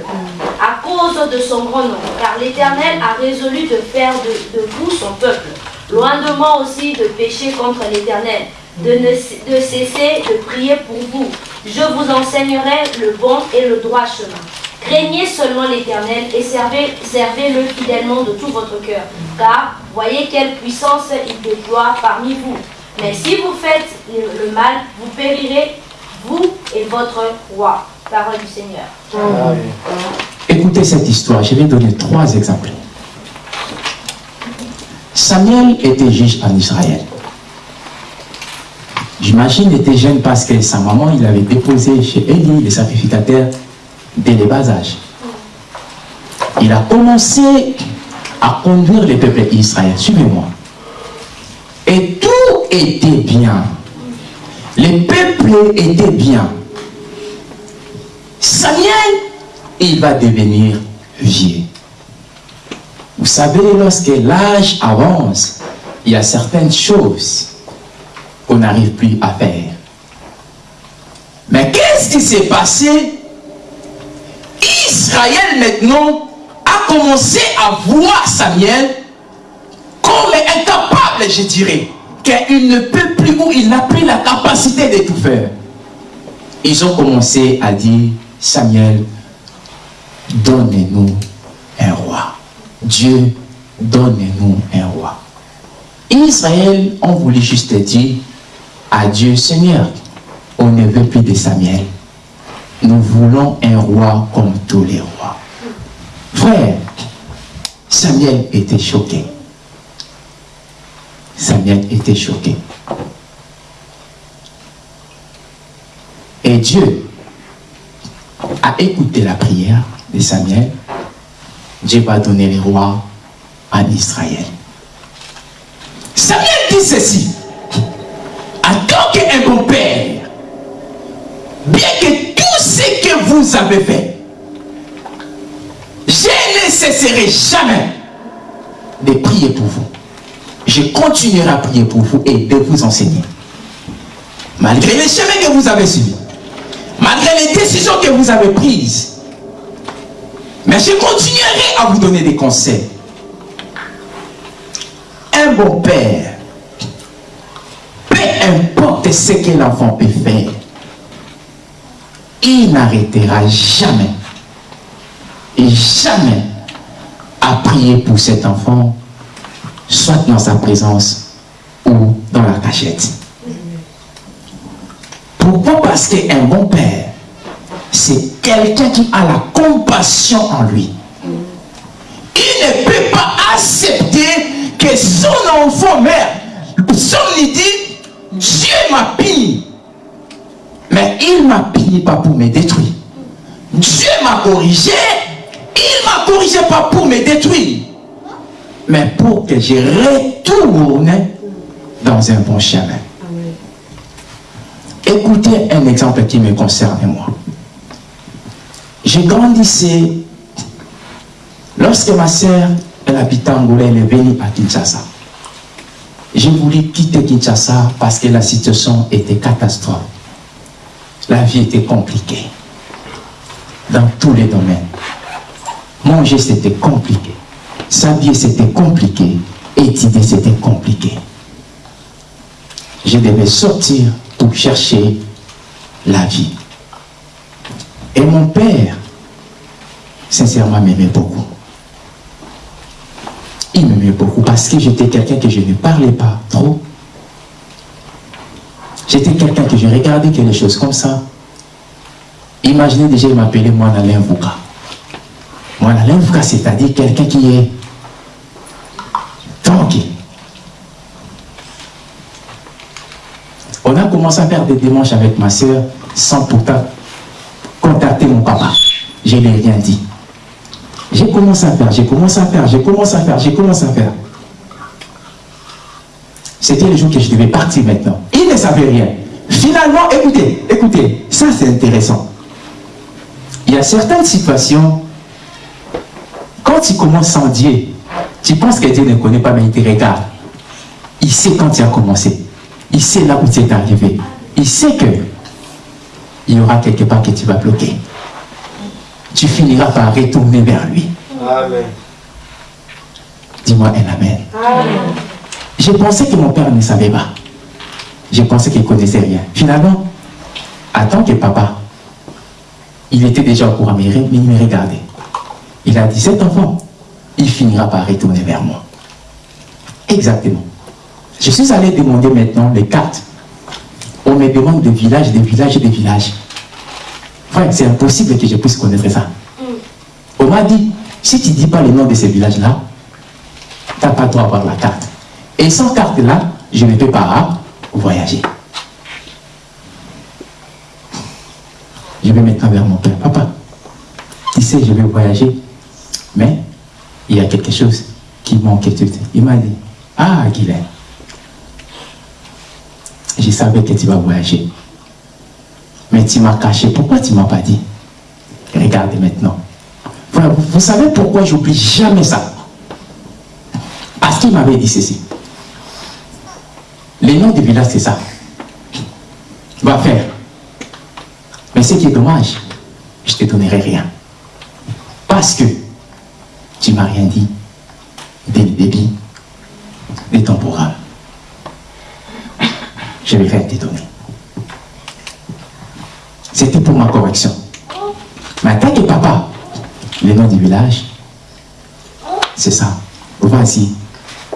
à cause de son grand nom, car l'Éternel a résolu de faire de, de vous son peuple. Loin de moi aussi de pécher contre l'Éternel, de, cesser de prier pour vous. Je vous enseignerai le bon et le droit chemin. Craignez seulement l'Éternel et servez, servez-le fidèlement de tout votre cœur, car voyez quelle puissance il déploie parmi vous. Mais si vous faites le, mal, vous périrez, vous et votre roi. Parole du Seigneur. Écoutez cette histoire, je vais donner trois exemples. Samuel était juge en Israël. J'imagine était jeune parce que sa maman, il avait déposé chez Élie, le sacrificateur, dès le bas âge. Il a commencé à conduire le peuple d'Israël. Suivez-moi. Et tout était bien. Le peuple était bien. Samuel il va devenir vieux. Vous savez, lorsque l'âge avance, il y a certaines choses n'arrive plus à faire. Mais qu'est-ce qui s'est passé? Israël maintenant a commencé à voir Samuel comme incapable, je dirais, qu'il ne peut plus ou il n'a plus la capacité de tout faire. Ils ont commencé à dire, Samuel, donnez-nous un roi. Dieu, donnez-nous un roi. Israël ont voulu juste dire à Dieu, Seigneur, on ne veut plus de Samuel. Nous voulons un roi comme tous les rois. Frère, Samuel était choqué. Samuel était choqué. Et Dieu a écouté la prière de Samuel. Dieu va donner les rois en Israël. Samuel dit ceci. Tant qu'un bon père, bien que tout ce que vous avez fait, je ne cesserai jamais de prier pour vous. Je continuerai à prier pour vous et de vous enseigner. Malgré les chemins que vous avez suivis, malgré les décisions que vous avez prises, mais je continuerai à vous donner des conseils. Un bon père, importe ce que l'enfant peut faire, il n'arrêtera jamais et jamais à prier pour cet enfant, soit dans sa présence ou dans la cachette. Pourquoi? Parce qu'un bon père, c'est quelqu'un qui a la compassion en lui. Il ne peut pas accepter que son enfant meurt. Son dit, Dieu m'a puni. Mais il m'a puni pas pour me détruire. Dieu m'a corrigé. Il m'a corrigé pas pour me détruire. Mais pour que je retourne dans un bon chemin. Écoutez un exemple qui me concerne moi. J'ai grandissé. Lorsque ma sœur, elle habitait Angola, elle est venue à Kinshasa. J'ai voulu quitter Kinshasa parce que la situation était catastrophe. La vie était compliquée. Dans tous les domaines. Manger, c'était compliqué. S'habiller, c'était compliqué. Étudier, c'était compliqué. Je devais sortir pour chercher la vie. Et mon père, sincèrement, m'aimait beaucoup. Il m'aimait beaucoup parce que j'étais quelqu'un que je ne parlais pas trop. J'étais quelqu'un que je regardais quelque chose comme ça. Imaginez déjà, il m'appelait moi Alain Vouka. Moi c'est-à-dire quelqu'un qui est tranquille. On a commencé à faire des démarches avec ma soeur sans pourtant contacter mon papa. Je ne lui ai rien dit. J'ai commencé à faire, j'ai commencé à faire, j'ai commencé à faire, j'ai commencé à faire. C'était le jour que je devais partir maintenant. Il ne savait rien. Finalement, écoutez, écoutez, ça c'est intéressant. Il y a certaines situations, quand tu commences sans Dieu, tu penses que Dieu ne connaît pas, mais il te regarde. Il sait quand tu as commencé. Il sait là où tu es arrivé. Il sait que il y aura quelque part que tu vas bloquer. Tu finiras par retourner vers lui. Amen. Dis-moi un amen. Je pensais que mon père ne savait pas. Je pensais qu'il ne connaissait rien. Finalement, en tant que papa, il était déjà au courant, mais il me regardait. Il a dit, cet enfant, il finira par retourner vers moi. Exactement. Je suis allé demander maintenant les cartes. On me demande des villages, des villages et des Frère, c'est impossible que je puisse connaître ça. On m'a dit, si tu ne dis pas le nom de ces villages-là, tu n'as pas droit d'avoir la carte. Et sans carte-là, je ne peux pas voyager. Je vais maintenant vers mon père. Papa, tu sais, je vais voyager, mais il y a quelque chose qui manque. Il m'a dit, ah, Guylaine, je savais que tu vas voyager. Mais tu m'as caché. Pourquoi tu ne m'as pas dit? Regardez maintenant. Vous, vous savez pourquoi j'oublie jamais ça? Parce qu'il m'avait dit ceci. Les noms du village, c'est ça. Va faire. Mais ce qui est dommage, je ne te donnerai rien. Parce que tu ne m'as rien dit dès le début de ton programme. Je vais faire te donner. C'était pour ma correction. Mais tant que papa, le nom du village, c'est ça. Vas-y,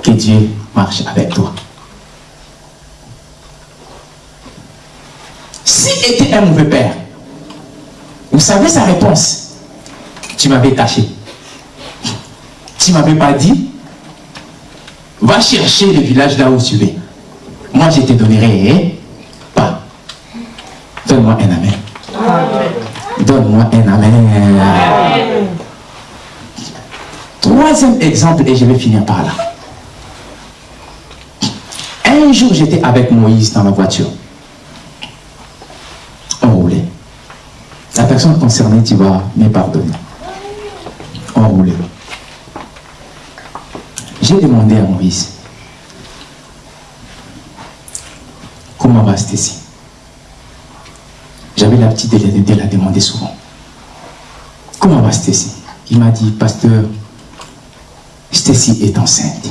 que Dieu marche avec toi. Si était un mauvais père, vous savez sa réponse. Tu m'avais caché. Tu m'avais pas dit, va chercher le village là où tu es. Moi, je te donnerai pas. Donne-moi un amen. Donne-moi un amen. Troisième exemple, et je vais finir par là. Un jour, j'étais avec Moïse dans la voiture. On roulait. La personne concernée, tu vas me pardonner. On roulait. J'ai demandé à Moïse, comment va Stécie J'avais l'habitude de, la demander souvent. Comment va Stécie Il m'a dit, pasteur, Stécie est enceinte.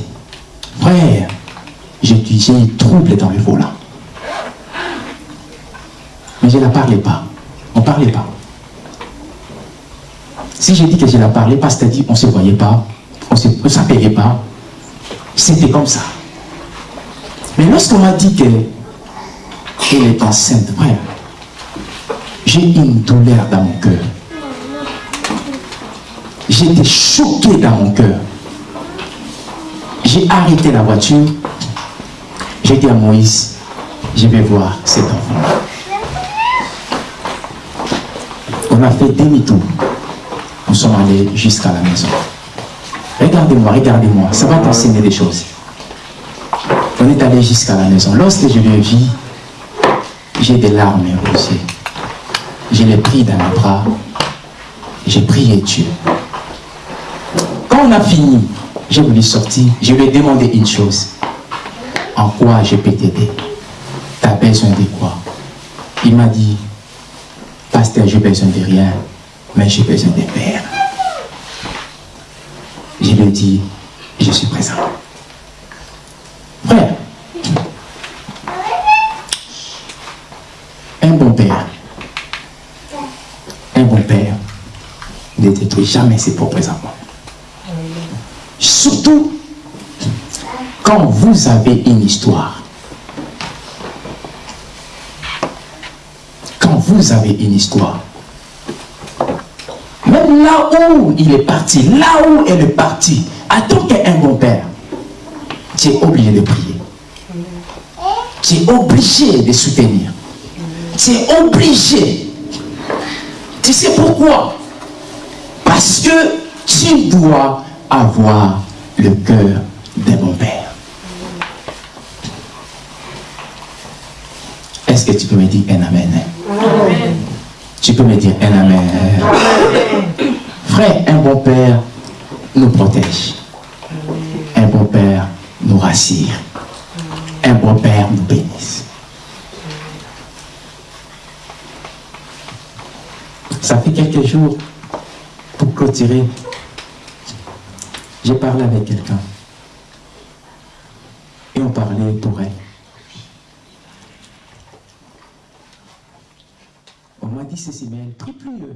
Frère, j'ai eu trouble dans le volant. Mais je ne la parlais pas. On ne parlait pas. Si j'ai dit que je ne la parlais pas, c'est-à-dire qu'on ne se voyait pas, on ne s'appelait pas, c'était comme ça. Mais lorsqu'on m'a dit qu'elle est enceinte, frère, j'ai une douleur dans mon cœur. J'étais choqué dans mon cœur. J'ai arrêté la voiture. J'ai dit à Moïse, je vais voir cet enfant. On a fait demi-tour. Nous sommes allés jusqu'à la maison. Regardez-moi, regardez-moi, ça va t'enseigner des choses. On est allé jusqu'à la maison. Lorsque je le vis, j'ai des larmes aux yeux. Je l'ai pris dans mes bras. J'ai prié Dieu. Quand on a fini, j'ai voulu sortir. Je lui ai demandé une chose. En quoi je peux t'aider? Tu as besoin de quoi? Il m'a dit, Pasteur, j'ai besoin de rien, mais j'ai besoin de Père. Je lui ai dit, je suis présent. Frère, un bon père, un bon père jamais ses propres enfants. Surtout quand vous avez une histoire. Quand vous avez une histoire. Même là où il est parti, là où elle est partie, en tant qu'un bon père, tu es obligé de prier. Tu es obligé de soutenir. Tu es obligé. Tu sais pourquoi? Parce que tu dois avoir le cœur d'un bon père. Est-ce que tu peux me dire un amen? Amen. Tu peux me dire un amen. Frère, un bon père nous protège. Un bon père nous rassure. Un bon père nous bénisse. Ça fait quelques jours, pour clôturer, j'ai parlé avec quelqu'un. Et on parlait pour elle. On m'a dit, ceci, mais elle euh,